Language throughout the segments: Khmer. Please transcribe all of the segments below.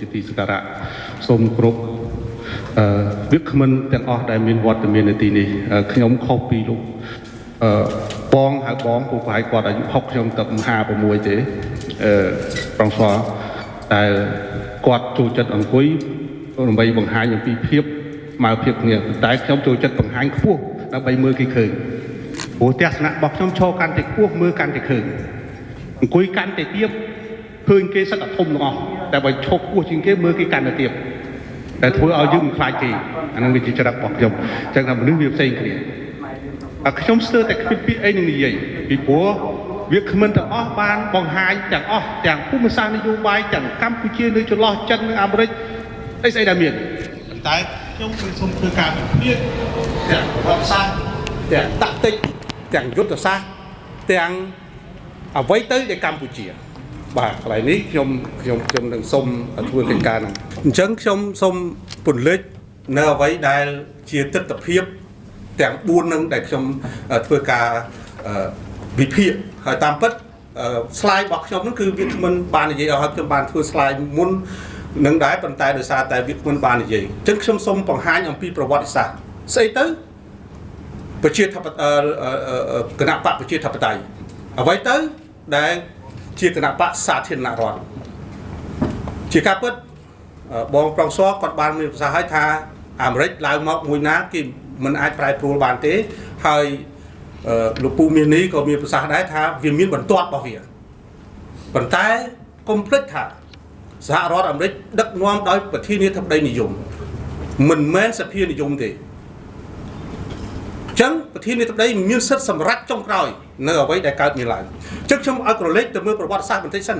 ជាទីសក្ការៈសូមគ្រប់អឺវាគ្មិនទាំងអស់ដែលមានវត្តមាននៅទីនេះអឺខ្ញុំខុសពីលោកអឺបងហៅបងពូប្រហែលគាត់អាយុ60ខ្ញុំទៅ56ទេអឺប្រងស្វតែគាត់ចូលចិត្តអង្គុយដើម្បីបង្ហាញអំពីភាពមកភាពគ្នាតែខ្ញុំចូលចិត្តបង្ហាញខ្ពស់ដើម្បីមើលគេឃើញព្រោះទស្សនៈរបស់ខ្ញុំឈរកាន់តែខ្ពស់មើលកាន់តែឃើញអង្គុយកាន់តែទៀតឃើញគេសឹកតែធំទាំងអស់ តែបើឈប់ពោះជាងគេមើលគេកាន់តែទៀតតែធ្វើឲ្យយើងមិនខ្លាចគេអានឹងវាជាចរិតរបស់ខ្ញុំអញ្ចឹងថាមនុស្សវាផ្សេងគ្នាអាខ្ញុំស្ទើរតែគ្មានពាក្យអីនឹងនិយាយពីព្រោះវាគ្មិនទាំងអស់បានបង្ហាញទាំងអស់ទាំងភូមិសាស្ត្រនយោបាយទាំងកម្ពុជានៅចន្លោះចិននិងអាមេរិកអីស្អីដែលមានប៉ុន្តែខ្ញុំគឺសូមធ្វើការវិភាគទាំងប្រវត្តិសាស្ត្រទាំងតាក់ទិកទាំងយុទ្ធសាស្ត្រទាំងអ្វីទៅនៃកម្ពុជា បាទកន្លែងនេះខ្ញុំខ្ញុំខ្ញុំនឹងសុំធ្វើកិច្ចការហ្នឹងអញ្ចឹងខ្ញុំសុំពន្លិចនៅអ្វីដែលជាទស្សនភាពទាំង4នឹងដែលខ្ញុំធ្វើការវិភាគហើយតាមពិត slide របស់ខ្ញុំហ្នឹងគឺវាគ្មិនបាននិយាយឲ្យខ្ញុំបានធ្វើ slide មុននឹងដែរប៉ុន្តែដោយសារតែវាគ្មិនបាននិយាយអញ្ចឹងខ្ញុំសូមបង្ហាញអំពីប្រវត្តិសាស្ត្រស្អីទៅប្រជាធិបតេយ្យគណៈបកប្រជាធិបតេយ្យអ្វីទៅដែល ជាគណៈបកសាធារណរដ្ឋជាការពិតបងប្រងសគាត់បានមានប្រសាសន៍ឲ្យថាអាមេរិកឡើងមកមួយណាគេមិនអាចប្រែប្រួលបានទេហើយលោកពូមាននេះក៏មានប្រសាសន៍ដែរថាវាមានបន្ទាត់របស់វាប៉ុន្តែកុំភ្លេចថាសហរដ្ឋអាមេរិកដឹកនាំដោយប្រធានាធិបតីនិយមមិនមែនសភានិយមទេ ចឹងប្រធានាធិបតីមានសិទ្ធិសម្រេចចុងក្រោយនៅអ្វីដែលកើតមានឡើងចឹងខ្ញុំឲ្យក្រឡេកទៅមើលប្រវត្តិសាស្ត្របន្តិចសិន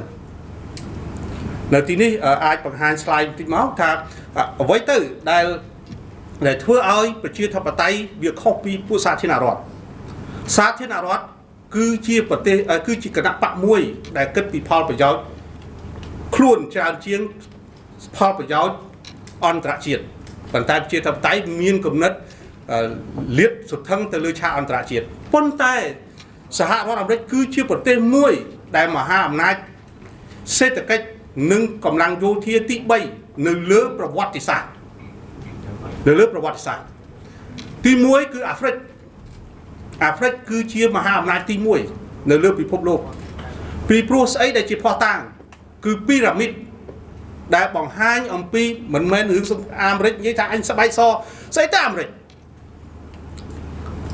នៅទីនេះអាចបង្ហាញ slide បន្តិចមកថាអ្វីទៅដែលដែលធ្វើឲ្យប្រជាធិបតេយ្យវាខុសពីពួកសាធារណរដ្ឋសាធារណរដ្ឋគឺជាប្រទេសគឺជាគណៈបកមួយ ដែលគិតពីផលប្រយោជន៍ខ្លួនច្រើនជាងផលប្រយោជន៍អន្តរជាតិប៉ុន្តែប្រជាធិបតេយ្យមានគំនិត លៀតសុថឹងទៅលើឆាកអន្តរជាតិប៉ុន្តែសហរដ្ឋអាមេរិកគឺជាប្រទេសមួយ ដែលមហាអំណាចសេដ្ឋកិច្ចនិងកម្លាំងយោធាទី3នៅលើប្រវត្តិសាស្ត្រនៅលើប្រវត្តិសាស្ត្រទី1គឺអាហ្វ្រិកអាហ្វ្រិកគឺជាមហាអំណាចទី1នៅលើពិភពលោកពីព្រោះស្អីដែលជាផ្ោះតាំងគឺពីរ៉ាមីតដែលបង្ហាញអំពីមិនមែនរឿងអាមេរិកនិយាយថាអញស្បែកសស្អីទៅអាមេរិក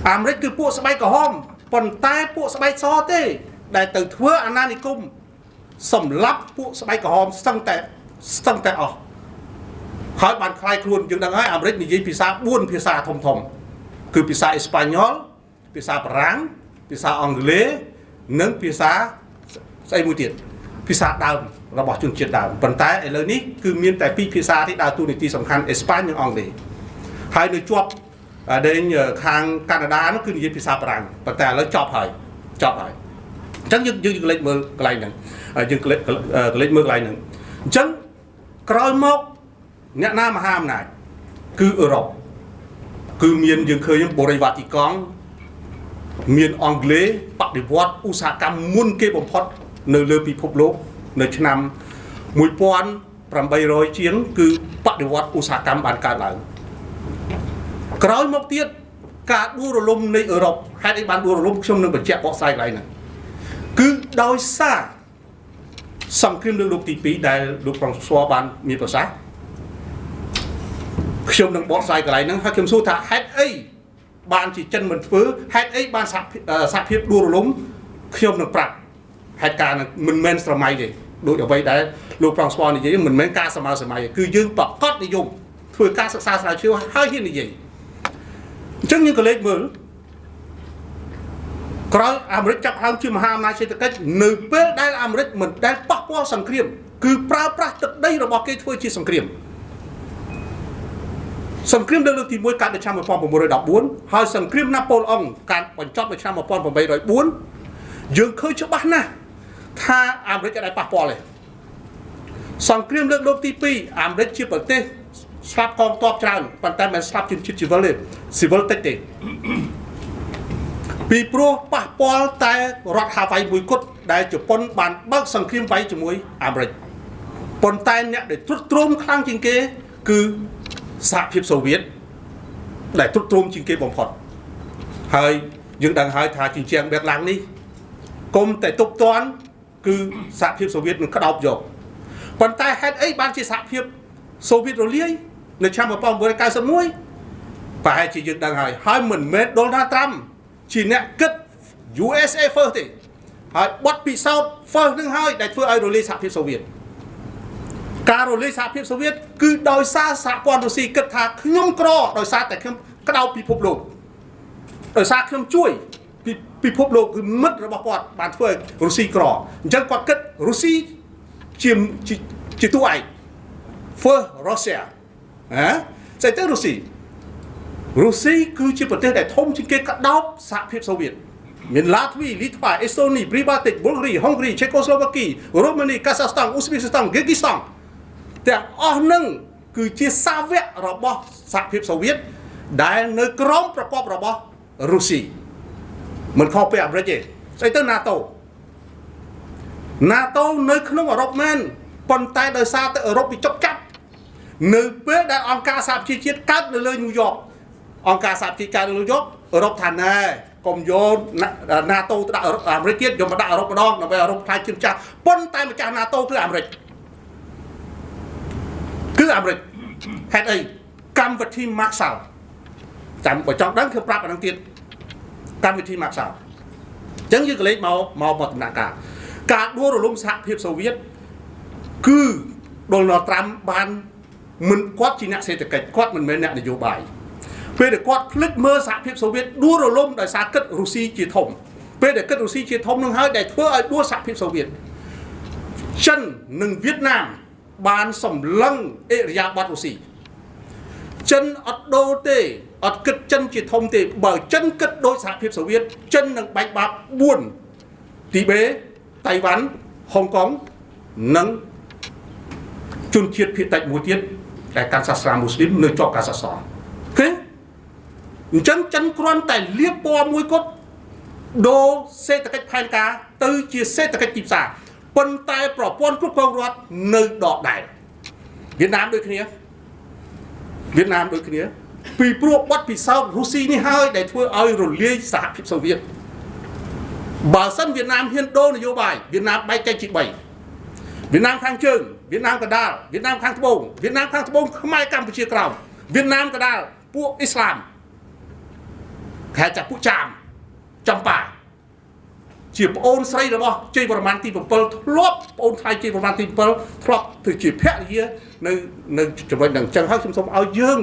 អាមេរិកគឺពួកស្បែកក្រហមប៉ុន្តែពួកស្បែកសទេ ដែលទៅធ្វើអាណានិគមសម្លាប់ពួកស្បែកក្រហមស្ទឹងតែស្ទឹងតែអស់ហើយបានខ្លាយខ្លួនយើងដឹងហើយអាមេរិកនិយាយភាសា4ភាសាធំធំគឺភាសាអេស្ប៉ាញ៉ុលភាសាបារាំងភាសាអង់គ្លេសនិងភាសាស្អីមួយទៀតភាសាដើមរបស់ជនជាតិដើមប៉ុន្តែឥឡូវនេះគឺមានតែពីរភាសាទេដើរតួនាទីសំខាន់អេស្ប៉ាញនិងអង់គ្លេសហើយនៅជាប់ ដេញខាងកាណាដានោះគឺនិយាយភាសាបារាំងប៉ុន្តែឥឡូវចប់ហើយចប់ហើយអញ្ចឹងយើងយើងក្លែកមើលកន្លែងហ្នឹងយើងក្លែកក្លែកមើលកន្លែងហ្នឹងអញ្ចឹងក្រោយមកអ្នកណាមហាអំណាចគឺអឺរ៉ុបគឺមានយើងឃើញបរិវត្តទីកង់មានអង់គ្លេសបដិវត្តឧស្សាហកម្មមុនគេបំផុតនៅលើពិភពលោកនៅឆ្នាំ1800ជាងគឺបដិវត្តឧស្សាហកម្មបានកើតឡើង ក្រោយមកទៀតការដួលរលំនៃអឺរ៉ុបហេតុអីបានដួលរលំខ្ញុំនឹងបញ្ជាក់បកស្រាយកន្លែងហ្នឹងគឺដោយសារសង្គ្រាមលើកលោកទី2ដែលលោកប្រងស្វបានមានប្រសាសន៍ខ្ញុំនឹងបកស្រាយកន្លែងហ្នឹងហើយខ្ញុំសួរថាហេតុអីបានជាចិនមិនធ្វើហេតុអីបានសហភាពដួលរលំខ្ញុំនឹងប្រាប់ហេតុការណ៍មិនមែនស្រមៃទេដូចអ្វីដែលលោកប្រងស្វនិយាយមិនមែនការសម័យសម័យគឺយើងប្រកាសនិយមធ្វើការសិក្សាស្រាវជ្រាវហើយហ៊ាននិយាយ អញ្ចឹងយើងក៏លេចមើលក្រោយអាមេរិកចាប់ហើមជាមហាអំណាចសេដ្ឋកិច្ចនៅពេលដែលអាមេរិកមិនដែលប៉ះពាល់សង្គ្រាមគឺប្រើប្រាស់ទឹកដីរបស់គេធ្វើជាសង្គ្រាមសង្គ្រាមលើកទី1កើតនៅឆ្នាំ1914ហើយសង្គ្រាមណាប៉ូឡអុងកើតបញ្ចប់នៅឆ្នាំ1804យើងឃើញច្បាស់ណាស់ថាអាមេរិកអាចប៉ះពាល់ទេសង្គ្រាមលើកទី2អាមេរិកជាប្រទេស ស្លាប់កងទ័ពច្រើនប៉ុន្តែមិនស្លាប់ជនជាតិស៊ីវិលទេស៊ីវិលតិចទេពីព្រោះប៉ះពាល់តែរដ្ឋហាវ៉ៃមួយគត់ដែលជប៉ុនបានបើកសង្គ្រាមវាយជាមួយអាមេរិកប៉ុន្តែអ្នកដែលទ្រុឌទ្រោមខ្លាំងជាងគេគឺសហភាពសូវៀតដែលទ្រុឌទ្រោមជាងគេបំផុតហើយយើងដឹងហើយថាជញ្ជាំងបេតឡាំងនេះគុំតែទប់តាន់គឺសហភាពសូវៀតនឹងក្តោបយកប៉ុន្តែហេតុអីបានជាសហភាពសូវៀតរលាយ នៅឆ្នាំ1991ប្រហែលជាយើងដឹងហើយហើយមិនមែនដូណាល់ត្រាំជាអ្នកគិត USA first ទេហើយបត់ពិសោធន៍ first នឹងហើយដែលធ្វើឲ្យរលាយសហភាពសូវៀតការរលាយសហភាពសូវៀតគឺដោយសារសហព័ន្ធរុស្ស៊ីគិតថាខ្ញុំក្រដោយសារតែខ្ញុំក្តោបពិភពលោកដោយសារខ្ញុំជួយពិភពលោកគឺមិត្តរបស់គាត់បានធ្វើឲ្យរុស្ស៊ីក្រអញ្ចឹងគាត់គិតរុស្ស៊ីជាជាតួឯក first Russia ហ៎ស្អីទៅរុស្ស៊ីរុស្ស៊ីគឺជាប្រទេសដែលធំជាងគេក្តោបសហភាពសូវៀតមានឡាទ្វីលីថ្វាអេស្តូនីព្រីបាតិកប៊ុលហ្រីហុងគ្រីឆេកូស្លូវ៉ាគីរូម៉ានីកាសាស្តានអ៊ូស្ប៊ីកស្តានហ្គីគីស្តានទាំងអស់នឹងគឺជាសាវករបស់សហភាពសូវៀតដែលនៅក្រោមប្រព័ន្ធរបស់រុស្ស៊ីមិនខុសពីអាមេរិកទេស្អីទៅ NATO NATO នៅក្នុងអឺរ៉ុបមែនប៉ុន្តែដោយសារតែអឺរ៉ុបវាចុកចាប់ នៅពេលដែលអង្គការសហប្រជាជាតិកើតនៅលើញូវយ៉កអង្គការសហប្រជាជាតិកើតនៅលើញូវយ៉កអឺរ៉ុបថាណែកុំយក NATO ទៅដាក់អាមេរិកទៀតយកមកដាក់អឺរ៉ុបម្ដងដើម្បីអឺរ៉ុបខ្លាចជាម្ចាស់ប៉ុន្តែម្ចាស់ NATO គឺអាមេរិកគឺអាមេរិកហេតុអីកម្មវិធី Marshall ចាំបើចង់ដឹងគឺប្រាប់អានឹងទៀតកម្មវិធី Marshall អញ្ចឹងយើងក៏លេចមកមកមកដំណាក់កាលការដួលរលំសហភាពសូវៀតគឺដូណាល់ត្រាំបាន មិនគាត់ជាអ្នកសេដ្ឋកិច្ចគាត់មិនមែនអ្នកនយោបាយពេលដែលគាត់ភ្លេចមើលសហភាពសូវៀតដួលរលំដោយសារគិតរុស្ស៊ីជាធំពេលដែលគិតរុស្ស៊ីជាធំនឹងហើយដែលធ្វើឲ្យដួលសហភាពសូវៀតចិននិងវៀតណាមបានសម្លឹងអិរិយាបថរុស្ស៊ីចិនអត់ដូរទេអត់គិតចិនជាធំទេបើចិនគិតដោយសហភាពសូវៀតចិននឹងបែកបាក់4ទីបេតៃវ៉ាន់ហុងកុងនិងជនជាតិភាគតិចមួយទៀត ដែលកាន់សាសនាមូស្លីមនៅជាប់ការសាសនាអូខេអញ្ចឹងចិនគ្រាន់តែលៀបពណ៌មួយគត់ដូរសេដ្ឋកិច្ចផែនការទៅជាសេដ្ឋកិច្ចទីផ្សារប៉ុន្តែប្រព័ន្ធគ្រប់គ្រងរដ្ឋនៅដដែលវៀតណាមដូចគ្នាវៀតណាមដូចគ្នាពីព្រោះបទពិសោធន៍រុស្ស៊ីនេះហើយដែលធ្វើឲ្យរលាយសហភាពសូវៀតបើសិនវៀតណាមហ៊ានដូរនយោបាយវៀតណាមបែកចែកជា3វៀតណាមខាងជើង វៀតណាមកដាលវៀតណាមខាងត្បូងវៀតណាមខាងត្បូងខ្មែរកម្ពុជាក្រោមវៀតណាមកដាលពួកអ៊ីស្លាមខែចាពួកចាមចំប៉ាជាប្អូនស្រីរបស់ជ័យវរ្ម័នទី7ធ្លាប់ប្អូនថ្លៃជ័យវរ្ម័នទី7ធ្លាប់ធ្វើជាភរិយានៅនៅចំណុចហ្នឹងអញ្ចឹងហើយខ្ញុំសូមឲ្យយើង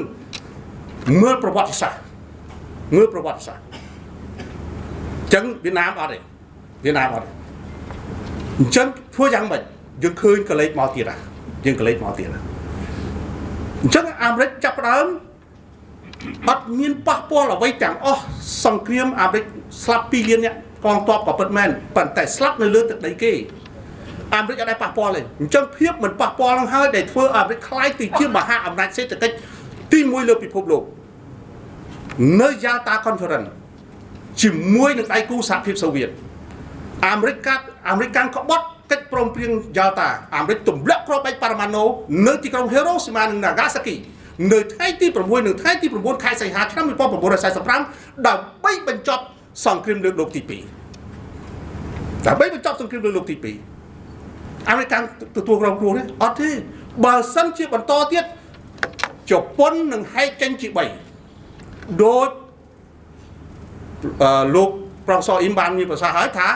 មើលប្រវត្តិសាស្ត្រមើលប្រវត្តិសាស្ត្រអញ្ចឹងវៀតណាមអត់ទេវៀតណាមអត់ទេអញ្ចឹងធ្វើយ៉ាងម៉េច យើងឃើញកលេចមកទៀតហ่ะយើងកលេចមកទៀតហ่ะអញ្ចឹងអាមេរិកចាប់ផ្ដើមអត់មានប៉ះពាល់អ្វីទាំងអស់សង្គ្រាមអាមេរិកស្លាប់2លានអ្នកកងទ័ពក៏ពិតមែនប៉ុន្តែស្លាប់នៅលើទឹកដីគេអាមេរិកអត់ដែរប៉ះពាល់ទេអញ្ចឹងភាពមិនប៉ះពាល់នឹងហើយដែលធ្វើអាមេរិកខ្លាយទៅជាមហាអំណាចសេដ្ឋកិច្ចទី1លើពិភពលោកនៅ Yalta Conference ជាមួយនឹងដៃគូសហភាពសូវៀតអាមេរិកកាត់អាមេរិកកាំងក្បត់ កិច្ចព្រមព្រៀង Yalta អាមេរិកទម្លាក់គ្រាប់បែកប៉ារ៉ាម៉ាណូនៅទីក្រុង Hiroshima និង Nagasaki នៅថ្ងៃទី6និងថ្ងៃទី9ខែសីហាឆ្នាំ1945ដើម្បីបញ្ចប់សង្គ្រាមលើកលោកទី2ដើម្បីបញ្ចប់សង្គ្រាមលើកលោកទី2អាមេរិកទទួលរងគ្រោះទេអត់ទេបើសិនជាបន្តទៀតជប៉ុននឹងហែកចេញជា3ដូចលោកប្រងសអ៊ីមបានមានប្រសាសន៍ហើយថា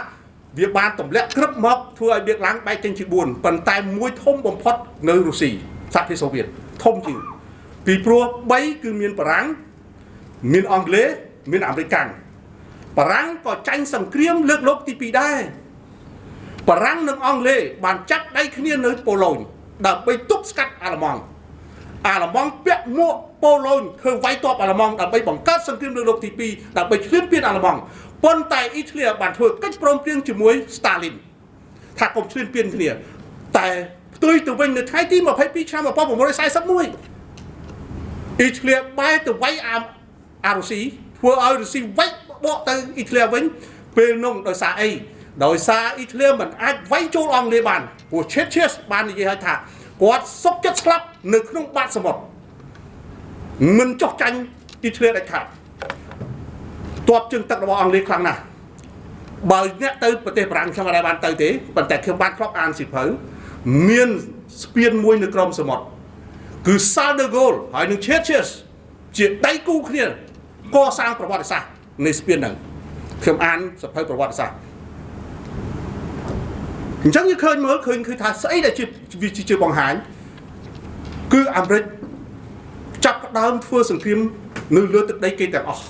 វាបានទម្លាក់ក្រឹបមកធ្វើឲ្យវាឡើងបែកចេញជា4ប៉ុន្តែមួយធំបំផុតនៅរុស្ស៊ីសហភាពសូវៀតធំជាងពីព្រោះ3គឺមានបារាំងមានអង់គ្លេសមានអាមេរិកបារាំងក៏ចាញ់សង្គ្រាមលើកលោកទី2ដែរបារាំងនិងអង់គ្លេសបានចាប់ដៃគ្នានៅប៉ូឡូញដើម្បីទប់ស្កាត់អាល្លឺម៉ង់អាល្លឺម៉ង់ពាក់មួកប៉ូឡូញធ្វើវាយតបអាល្លឺម៉ង់ដើម្បីបង្កើតសង្គ្រាមលើកលោកទី2ដើម្បីឈ្លានពានអាល្លឺម៉ង់ ប៉ុន្តែអ៊ីតាលីបានធ្វើកិច្ចព្រមព្រៀងជាមួយស្តាលីនថាកុំឈ្លានពានគ្នាតែផ្ទុយទៅវិញនៅថ្ងៃទី22ឆ្នាំ1941អ៊ីតាលីបែរទៅវាយអាអារុស៊ីធ្វើឲ្យរុស្ស៊ីវាយបកទៅអ៊ីតាលីវិញពេលនោះដោយសារអីដោយសារអ៊ីតាលីមិនអាចវាយចូលអង់គ្លេសបានព្រោះ Churchill បាននិយាយឲ្យថាគាត់សុកចិត្តស្លាប់នៅក្នុងបាតសមុទ្រមិនចោះចាញ់ទីធ្លាដាច់ខាត ទ័ពជើងទឹករបស់អង់គ្លេសខ្លាំងណាស់បើអ្នកទៅប្រទេសបារាំងខ្ញុំអត់ដែរបានទៅទេប៉ុន្តែខ្ញុំបានធ្លាប់អានសិភៅមានស្ពានមួយនៅក្រោមសមុទ្រគឺ Charles de Gaulle ហើយនឹង Churchill ជាដៃគូគ្នាកសាងប្រវត្តិសាស្ត្រនៃស្ពានហ្នឹងខ្ញុំអានសភៅប្រវត្តិសាស្ត្រអញ្ចឹងយើងឃើញមើលឃើញគឺថាស្អីដែលជាវាជាបង្ហាញគឺអាមេរិកចាប់ផ្ដើមធ្វើសង្គ្រាមនៅលើទឹកដីគេទាំងអស់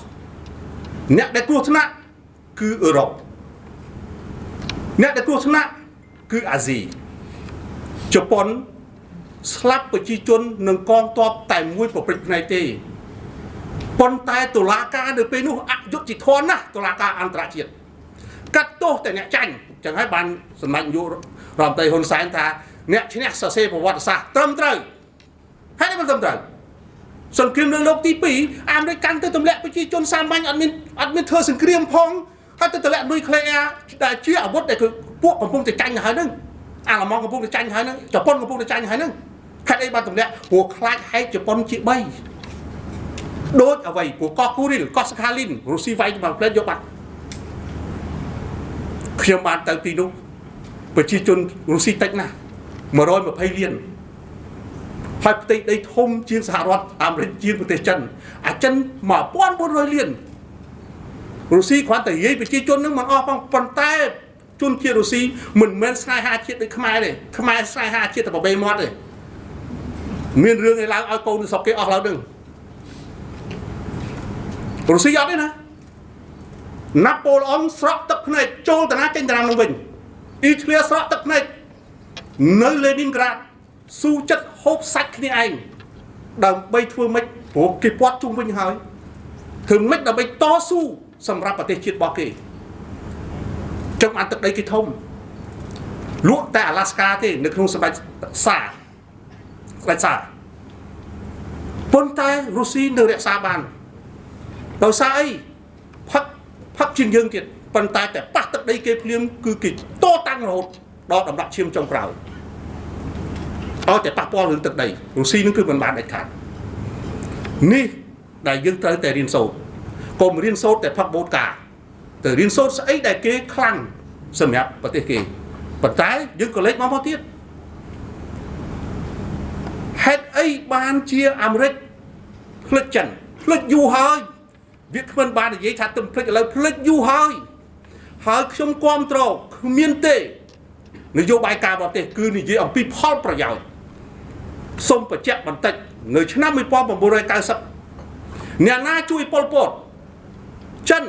អ្នកដែលគ្រោះថ្នាក់គឺអឺរ៉ុបអ្នកដែលគ្រោះថ្នាក់គឺអាស៊ីជប៉ុនស្លាប់ប្រជាជននឹងកងទ័ពតែមួយប្រព្រឹត្តផ្នែកទេប៉ុន្តែតុលាការនៅពេលនោះអយុត្តិធម៌ណាស់តុលាការអន្តរជាតិកាត់ទោសតែអ្នកចាញ់ចឹងហើយបានសម្ដេចនាយករដ្ឋមន្ត្រីហ៊ុនសែនថាអ្នកឈ្នះសរសេរប្រវត្តិសាស្ត្រត្រឹមត្រូវហើយមិនត្រឹមត្រូវ សង្គ្រាមលើលោកទី2អាមេរិកកាន់ទៅទម្លាក់ប្រជាជនសាមញ្ញអត់មានអត់មានធ្វើសង្គ្រាមផងហើយទៅទម្លាក់នុយក្លេអ៊ែរដែលជាអាវុធដែលគឺពួកកំពុងតែចាញ់ទៅហើយហ្នឹងអាឡម៉ង់កំពុងតែចាញ់ហើយហ្នឹងជប៉ុនកំពុងតែចាញ់ហើយហ្នឹងខេត្តអីបានទម្លាក់ព្រោះខ្លាចហែកជប៉ុនជា3ដូចអ្វីព្រោះកោះគូរីលកោះសខាលីនរុស្ស៊ីវាយមកផ្លេតយកបាត់ខ្ញុំបានទៅទីនោះប្រជាជនរុស្ស៊ីតិចណាស់120លាន ហើយផ្ទៃដីធំជាងសហរដ្ឋអាមេរិកជាងប្រទេសចិនអាចិន1400លានរុស្ស៊ីគ្រាន់តែនិយាយប្រជាជននឹងមិនអស់ផងប៉ុន្តែជនជាតិរុស្ស៊ីមិនមែនស្នេហាជាតិដូចខ្មែរទេខ្មែរស្នេហាជាតិតែបបេមាត់ទេមានរឿងឯឡើងឲ្យកូននៅស្រុកគេអស់ឡើងនឹងរុស្ស៊ីអត់ទេណាណាប៉ូឡអុងស្រក់ទឹកភ្នែកចូលតាណាចេញតាណានឹងវិញអ៊ីតាលីស្រក់ទឹកភ្នែកនៅលេនីនក្រាដស៊ូចិត្ត ហូបសាច់គ្នាឯងដើម្បីធ្វើម៉េចព្រោះគេពាត់ជុំវិញហើយធ្វើម៉េចដើម្បីតស៊ូសម្រាប់ប្រទេសជាតិរបស់គេចឹងបានទឹកដីគេធំលក់តែអាឡាស្កាទេនៅក្នុងសម្ដេចសាស្ដេចសាប៉ុន្តែរុស្ស៊ីនៅរក្សាបានដោយសារអីផឹកផឹកជាងយើងទៀតប៉ុន្តែតែប៉ះទឹកដីគេភ្លាមគឺគេតតាំងរហូតដល់ដំណាក់ឈាមចុងក្រោយ ឲ្យតែប៉ះពាល់រឿងទឹកដីរុស្ស៊ីនឹងគឺមិនបានដាច់ខាតនេះដែលយើងត្រូវតែរៀនសូត្រកុំរៀនសូត្រតែផឹកបូតកាទៅរៀនសូត្រស្អីដែលគេខ្លាំងសម្រាប់ប្រទេសគេប៉ុន្តែយើងក៏លេចមកមកទៀតហេតុអីបានជាអាមេរិកផ្លិចចិនផ្លិចយូរហើយវាគ្មិនបាននិយាយថាទំផ្លិចឥឡូវផ្លិចយូរហើយហើយខ្ញុំគាំទ្រគ្មានទេ នយោបាយការបរទេសគឺនិយាយអំពីផលប្រយោជន៍ សូមបញ្ជាក់បន្តិចនៅឆ្នាំ1990អ្នកណាជួយប៉ុលពតចិន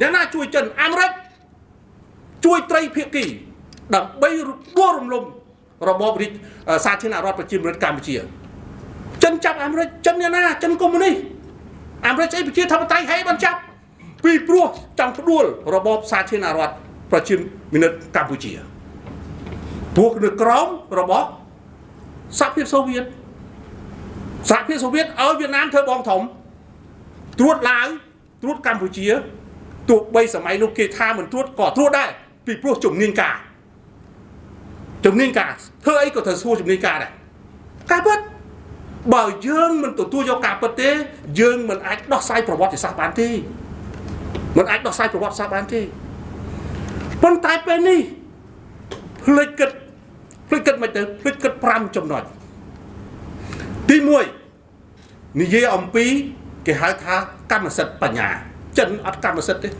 អ្នកណាជួយចិនអាមេរិកជួយត្រីភាគីដើម្បីដួលរំលំរបបរាជសាធារណរដ្ឋប្រជាមានិតកម្ពុជាចិនចាប់អាមេរិកចិនអ្នកណាចិនកុម្មុយនីសអាមេរិកស្អីប្រជាធិបតេយ្យហេបានចាប់ពីព្រោះចង់ផ្ដួលរបបសាធារណរដ្ឋប្រជាមានិតកម្ពុជាព្រោះនៅក្រោមរបស់ សហភាពសូវៀតសហភាពសូវៀតឲ្យវៀតណាមធ្វើបងធំត្រួតឡាវត្រួតកម្ពុជាទោះបីសម័យនោះគេថាមិនត្រួតក៏ត្រួតដែរពីព្រោះជំនាញការជំនាញការធ្វើអីក៏ត្រូវសួរជំនាញការដែរការពិតបើយើងមិនទទួលយកការពិតទេយើងមិនអាចដោះស្រាយប្រវត្តិសាស្ត្របានទេមិនអាចដោះស្រាយប្រវត្តិសាស្ត្របានទេប៉ុន្តែពេលនេះភ្លេចគិត ភ្លេចគិតមិនទៅភ្លេចគិត5ចំណុចទី1និយាយអំពីគេហៅថាកម្មសិទ្ធិបញ្ញាចិនអត់កម្មសិទ្ធិទេ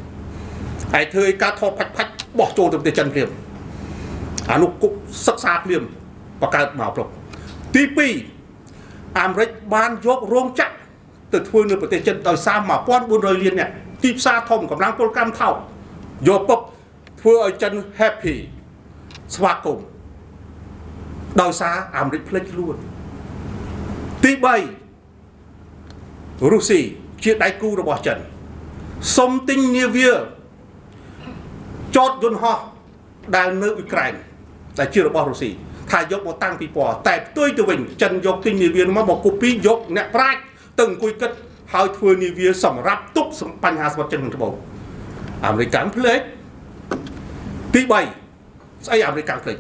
ហើយធ្វើឲ្យការថតផាច់ផាច់បោះចូលទៅប្រទេសចិនភ្លាមអានោះគប់សិក្សាភ្លាមបង្កើតមកប្រុកទី2អាមេរិកបានយករោងចក្រទៅធ្វើនៅប្រទេសចិនដោយសារ1400លានអ្នកទីផ្សារធំកម្លាំងពលកម្មថោកយកពុកធ្វើឲ្យចិន happy ស្វាគមន៍ ដោយសារអាមេរិកផ្លេចខ្លួនទី3រុស្ស៊ីជាដៃគូរបស់ចិនសុំទិញនាវាចតយន្តហោះដែលនៅអ៊ុយក្រែនដែលជារបស់រុស្ស៊ីថាយកមកតាំងពីពណ៌តែផ្ទុយទៅវិញចិនយកទិញនាវាមកមកគូពីយកអ្នកប្រាជ្ញទៅអង្គុយគិតហើយធ្វើនាវាសម្រាប់ទប់បញ្ហាសមុទ្រចិនខាងត្បូងអាមេរិកកាំងភ្លេចទី3ស្អីអាមេរិកកាំងភ្លេច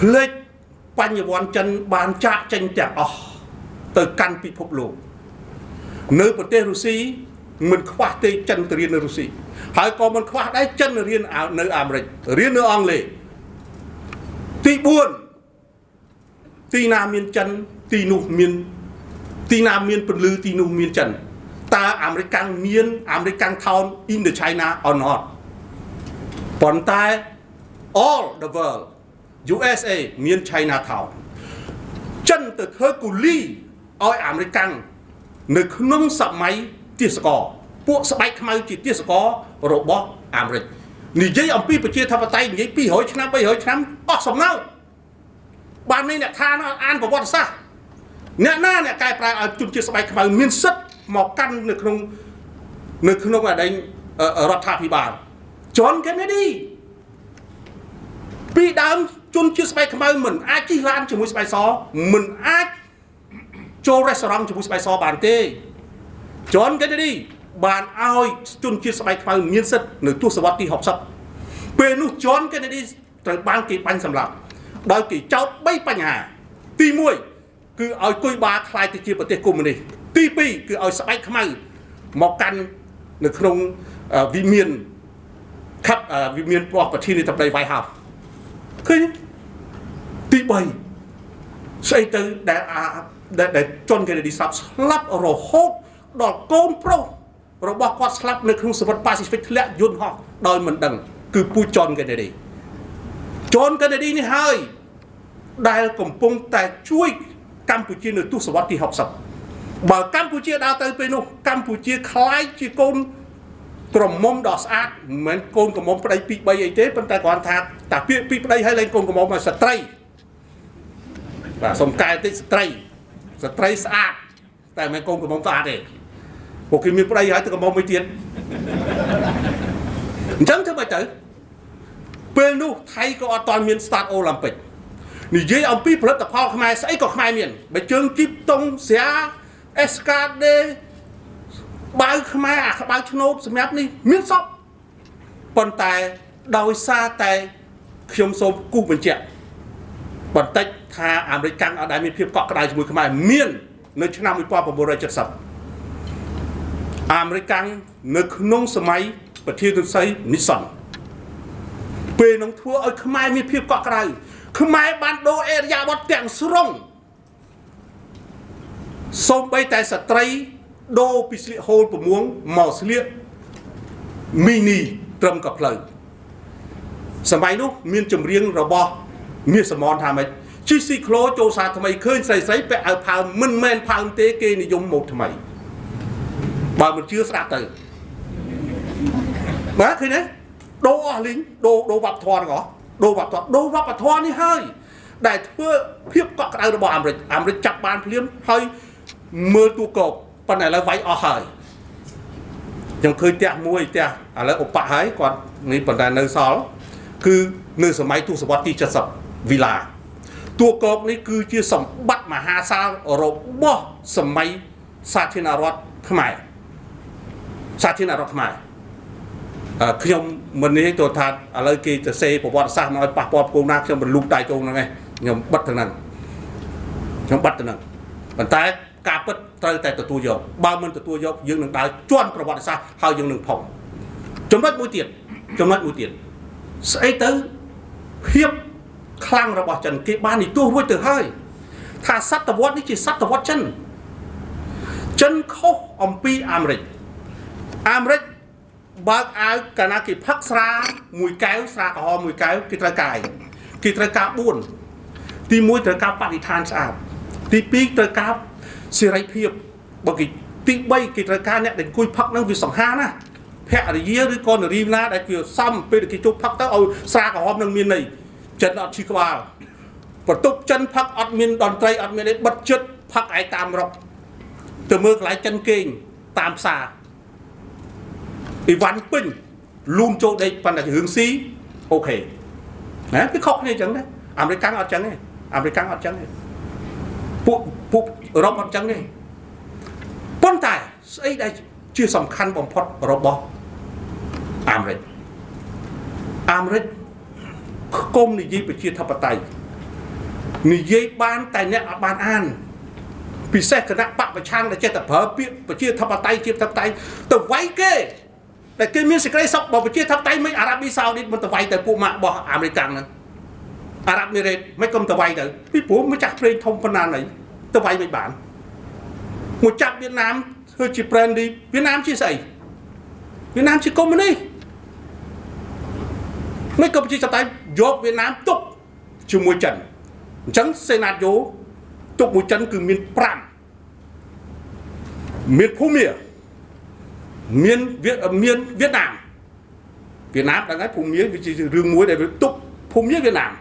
ភ្លេចបញ្ញវន្តចិនបានចាក់ចេញទាំងអស់ទៅកាន់ពិភពលោកនៅប្រទេសរុស្ស៊ីមិនខ្វះទេចិនទៅរៀននៅរុស្ស៊ីហើយក៏មិនខ្វះដែរចិនរៀននៅអាមេរិករៀននៅអង់គ្លេសទី4ទីណាមានចិនទីនោះមានទីណាមានពលឺទីនោះមានចិនតើអាមេរិកមានអាមេរិកថោន in the China or not ប៉ុន្តែ all the world USA មាន China town ចិនទៅធ្វើគូលីឲ្យអាមេរិកនៅក្នុងសម័យទាសកពួកស្បែកខ្មៅជាទាសករបស់អាមេរិកនិយាយអំពីប្រជាធិបតេយ្យនិយាយ200ឆ្នាំ300ឆ្នាំអស់សំណើចបាននេះអ្នកថាអានប្រវត្តិសាស្ត្រអ្នកណាអ្នកកែប្រែឲ្យជនជាតិស្បែកខ្មៅមានសិទ្ធិមកកាន់នៅក្នុងនៅក្នុងអដែងរដ្ឋាភិបាល John Kennedy ពីដើម ជនជាតិស្បែកខ្មៅមិនអាចជិះឡានជាមួយស្បែកសមិនអាចចូលរេស្តូរ៉ង់ជាមួយស្បែកសបានទេ John Kennedy បានឲ្យជនជាតិស្បែកខ្មៅមានសិទ្ធិនៅទសវត្សទី60ពេលនោះ John Kennedy ត្រូវបានគេបាញ់សម្លាប់ដោយគេចោទ3បញ្ហា ទី1គឺឲ្យគុយបាខ្លាយទៅជាប្រទេសកុម្មុយនីសទី2គឺឲ្យស្បែកខ្មៅមកកាន់នៅក្នុងវិមានខាត់វិមានរបស់ប្រធានាធិបតី White House ឃើញទី 3ស្អីទៅដែលអាដែលជន់កេនេឌីស្លាប់ស្លាប់រហូតដល់កូនប្រុសរបស់គាត់ស្លាប់នៅក្នុងសមុទ្រប៉ាស៊ីហ្វិកធ្លាក់យន្តហោះដោយមិនដឹង គឺពូជនកេនេឌីជន់កេនេឌីនេះហើយដែលកំពុងតែជួយកម្ពុជានៅទសវត្សរ៍ទី60បើកម្ពុជាដើរទៅពេលនោះកម្ពុជាคล้ายជាកូនក្រមុំដ៏ស្អាតមិនមែនកូនក្រមុំប្តីពី3អីទេប៉ុន្តែគាត់ថាតាពាក្យពីប្តីហើយលែងកូនក្រមុំមកស្ត្រី បាទសុំកែតិចស្ត្រីស្ត្រីស្អាតតែមិនមែនកូនក្រមុំស្អាតទេពួកគេមានប្តីហើយទៅក្រមុំមួយទៀតអញ្ចឹងធ្វើម៉េចទៅពេលនោះថៃក៏អត់ទាន់មាន start Olympic និយាយអំពីផលិតផលខ្មែរស្អីក៏ខ្មែរមានបើជើងជីបតុងស្រាអេសកាដេបាវខ្មែរអាក្បាវឆ្នោតសម្រាប់នេះមានសពប៉ុន្តែដោយសារតែខ្ញុំសូមគូសបញ្ជាក់បន្តិច ថាអាមេរិកកាំងអត់ដែលមានភាពកក់ក្ដៅជាមួយខ្មែរមាននៅឆ្នាំ1970អាមេរិកកាំងនៅក្នុងសម័យប្រធានទុនស័យនីសុនពេលនឹងធ្វើឲ្យខ្មែរមានភាពកក់ក្ដៅខ្មែរបានដូរអេរយាប័តទាំងស្រុងសូម្បីតែស្ត្រីដូរពីស្លៀកហូល6មកស្លៀកមីនីត្រឹមកផ្លូវសម័យនោះមានចម្រៀងរបស់មាសសមនថាម៉េច ជីស៊ីក្លូចូលសាថ្មីឃើញស្រីស្រីពាក់អាវផើងមិនមែនផើងទេគេនិយមម៉ូដថ្មីបើមិនជឿស្ដាប់ទៅបាទឃើញទេដូរអស់លីងដូរដូរវប្បធម៌ទាំងអស់ដូរវប្បធម៌ដូរវប្បធម៌នេះហើយដែលធ្វើភាពកក់ក្ដៅរបស់អាមេរិកអាមេរិកចាប់បានភ្លាមហើយមើលទូកោបប៉ុន្តែឥឡូវវាយអស់ហើយខ្ញុំឃើញផ្ទះមួយផ្ទះឥឡូវឧបៈហើយគាត់នេះប៉ុន្តែនៅសល់គឺនៅសម័យទសវត្សរ៍ទី70វីឡា តួកោកនេះគឺជាសម្បត្តិមហាសាលរបស់សម័យសាធារណរដ្ឋខ្មែរសាធារណរដ្ឋខ្មែរខ្ញុំមិននេះទៅថាឥឡូវគេទៅសេប្រវត្តិសាស្ត្រមកឲ្យប៉ះពាល់គោលណាខ្ញុំរលូកដៃជងហ្នឹងឯងខ្ញុំបិទទៅហ្នឹងខ្ញុំបិទទៅហ្នឹងប៉ុន្តែការពិតត្រូវតែទទួលយកបើមិនទទួលយកយើងនឹងដើរជន់ប្រវត្តិសាស្ត្រហើយយើងនឹងផុងចំណុចមួយទៀតចំណុចមួយទៀតស្អីទៅភាព ខ្លាំងរបស់ចិនគេបាននិទាសរួចទៅហើយថាសតវត្សនេះជាសតវត្សចិនចិនខុសអំពីអាមេរិកអាមេរិកបើកអាវកាលណាគេផឹកស្រាមួយកែវស្រាក្រហមមួយកែវគេត្រូវកាយគេត្រូវការ4ទី1ត្រូវការបរិស្ថានស្អាតទី2ត្រូវការសេរីភាពបើគេទី3គេត្រូវការអ្នកដែលអង្គុយផឹកនឹងវាសង្ហាណាភរិយាឬក៏នារីណាដែលវាសំពេលគេជប់ផឹកទៅឲ្យស្រាក្រហមនឹងមានន័យ ចិនអត់ឈីក្បាលបន្ទប់ចិនផឹកអត់មានតន្ត្រីអត់មានអីបិទចិត្តផឹកឯតាមរកទៅមើលកន្លែងចិនគេងតាមផ្សារអីវ៉ាន់ពេញលូនចូលដេកប៉ុន្តែរឿងស៊ីអូខេណាវាខុសគ្នាអញ្ចឹងដែរអាមេរិកអត់អញ្ចឹងទេអាមេរិកអត់អញ្ចឹងទេពួកពួកអឺរ៉ុបអត់ចឹងទេប៉ុន្តែស្អីដែលជាសំខាន់បំផុតរបស់អាមេរិកអាមេរិក គុំនិយាយប្រជាធិបតេយ្យនិយាយបានតែអ្នកអត់បានអានពិសេសគណៈបពប្រឆាំងដែលចេះតែប្រើពាក្យប្រជាធិបតេយ្យជាធិបតេយ្យទៅវាយគេតែគេមានសេចក្តីសុខបើប្រជាធិបតេយ្យមិនអារ៉ាប៊ីសាអូឌីតមិនទៅវាយទៅពួកម៉ាក់របស់អាមេរិកហ្នឹងអារ៉ាប់មីរ៉េតមិនគុំទៅវាយទៅពីព្រោះម្ចាស់ព្រេងធំប៉ុណ្ណាណីទៅវាយមិនបានមកចាប់វៀតណាមធ្វើជា brandy វៀតណាមជាស្អីវៀតណាមជាកុម្មុយនីសមិនក៏ប្រជាធិបតេយ្យ យកវៀតណាមទុកជាមួយចិនអញ្ចឹងសេណាតយោទុកមួយចិនគឺមាន5មានភូមាមានវៀតមានវៀតណាមវៀតណាមដឹងហើយភូមាវាជារឿងមួយដែលវាទុកភូមាវៀតណាម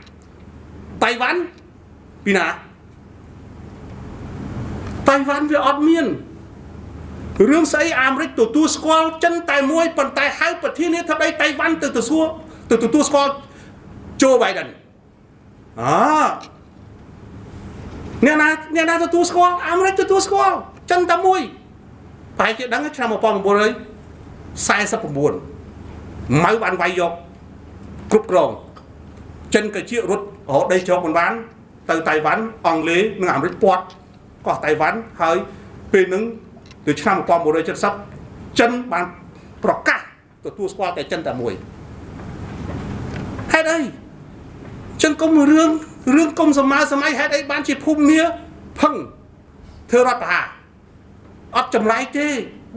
តៃវ៉ាន់ពីណាតៃវ៉ាន់វាអត់មានរឿងស្អីអាមេរិកទទួលស្គាល់ចិនតែមួយប៉ុន្តែហៅប្រធានាធិបតីតៃវ៉ាន់ទៅទៅសួរទៅទទួលស្គាល់ โจ Biden អអ្នកណាអ្នកណាទទួលស្គាល់អាមេរិកទទួលស្គាល់ចិនតែមួយប្រហែលជាដឹងឆ្នាំ1949ម៉ៅបានវាយយកគ្រប់គ្រងចិនក៏ជារត់រហូតដីជោគមិនបាន ទៅតៃវ៉ាន់អង់គ្លេសនិងអាមេរិកពាត់កោះតៃវ៉ាន់ហើយពេលហ្នឹងទៅឆ្នាំ1970ចិនបានប្រកាសទទួលស្គាល់តែចិនតែមួយហេតុអី ចឹងកុំរឿងរឿងកុំសម័យសម័យហេតុអីបានជាភូមិមាផឹងធ្វើរដ្ឋប្រហារអត់ចម្លែកទេ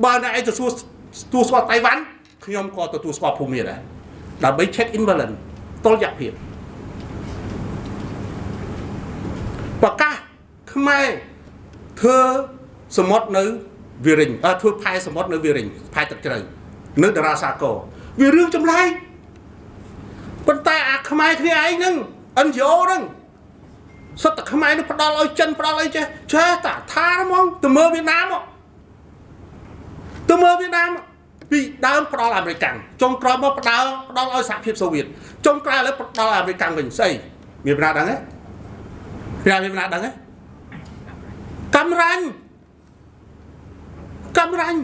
បើអ្នកឯងទទួលទទួលស្គាល់តៃវ៉ាន់ខ្ញុំក៏ទទួលស្គាល់ភូមិមាដែរដើម្បី check in balance តុល្យភាពប្រកាសខ្មែរធ្វើសមុទ្រនៅវារិញអត់ធ្វើផែសមុទ្រនៅវារិញផែទឹកជ្រៅនៅតារាសាគរវារឿងចម្លែកប៉ុន្តែអាខ្មែរគ្នាឯងហ្នឹង NGO ហ្នឹងសុទ្ធតែខ្មែរនឹងផ្ដាល់ឲ្យចិនផ្ដាល់អីចេះចេះតាថាហ្មងទៅមើលវៀតណាមទៅមើលវៀតណាមពីដើមផ្ដាល់អាមេរិកចុងក្រោយមកផ្ដាល់ផ្ដាល់ឲ្យសហភាពសូវៀតចុងក្រោយឥឡូវផ្ដាល់អាមេរិកវិញស្អីមានប្រាដឹងទេព្រះមានប្រាដឹងទេកំរាញ់កំរាញ់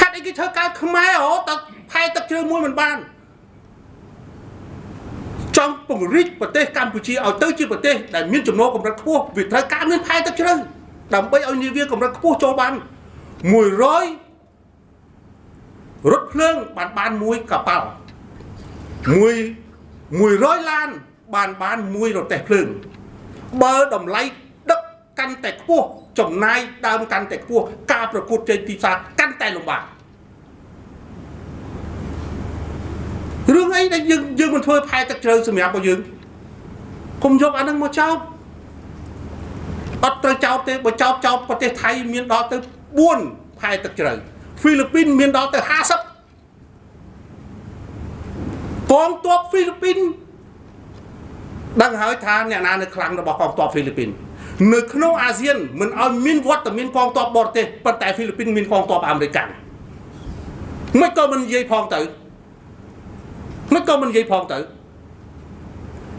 ហាត់អីគេធ្វើការខ្មែរហ៎តផែទឹកជ្រៅមួយមិនបាន ចង់ពង្រីកប្រទេសកម្ពុជាឲ្យទៅជាប្រទេសដែលមានចំណូលកម្រិតខ្ពស់វាត្រូវការមានផែទឹកជ្រៅដើម្បីឲ្យនាវាកម្រិតខ្ពស់ចូលបាន100រថភ្លើងបានបានមួយកប៉ាល់មួយ100ឡានបានបានមួយរទេះភ្លើងបើតម្លៃដឹកកាន់តែខ្ពស់ចំណាយដើមកាន់តែខ្ពស់ការប្រកួតជ័យទីផ្សារកាន់តែលំបាក រឿងអីដែលយើងយើងមិនធ្វើផែទឹកជ្រៅសម្រាប់របស់យើងកុំយកអានឹងមកចោទអត់ត្រូវចោទទេបើចោទចោទប្រទេសថៃមានដល់ទៅ4ផែទឹកជ្រៅហ្វីលីពីនមានដល់ទៅ50កងទ័ពហ្វីលីពីនដឹងហើយថាអ្នកណានៅខ្លាំងរបស់កងទ័ពហ្វីលីពីននៅក្នុងអាស៊ានមិនឲ្យមានវត្តមានកងទ័ពបរទេសប៉ុន្តែហ្វីលីពីនមានកងទ័ពអាមេរិកមិនក៏មិននិយាយផងទៅ មិនក៏មិននិយាយផងទៅ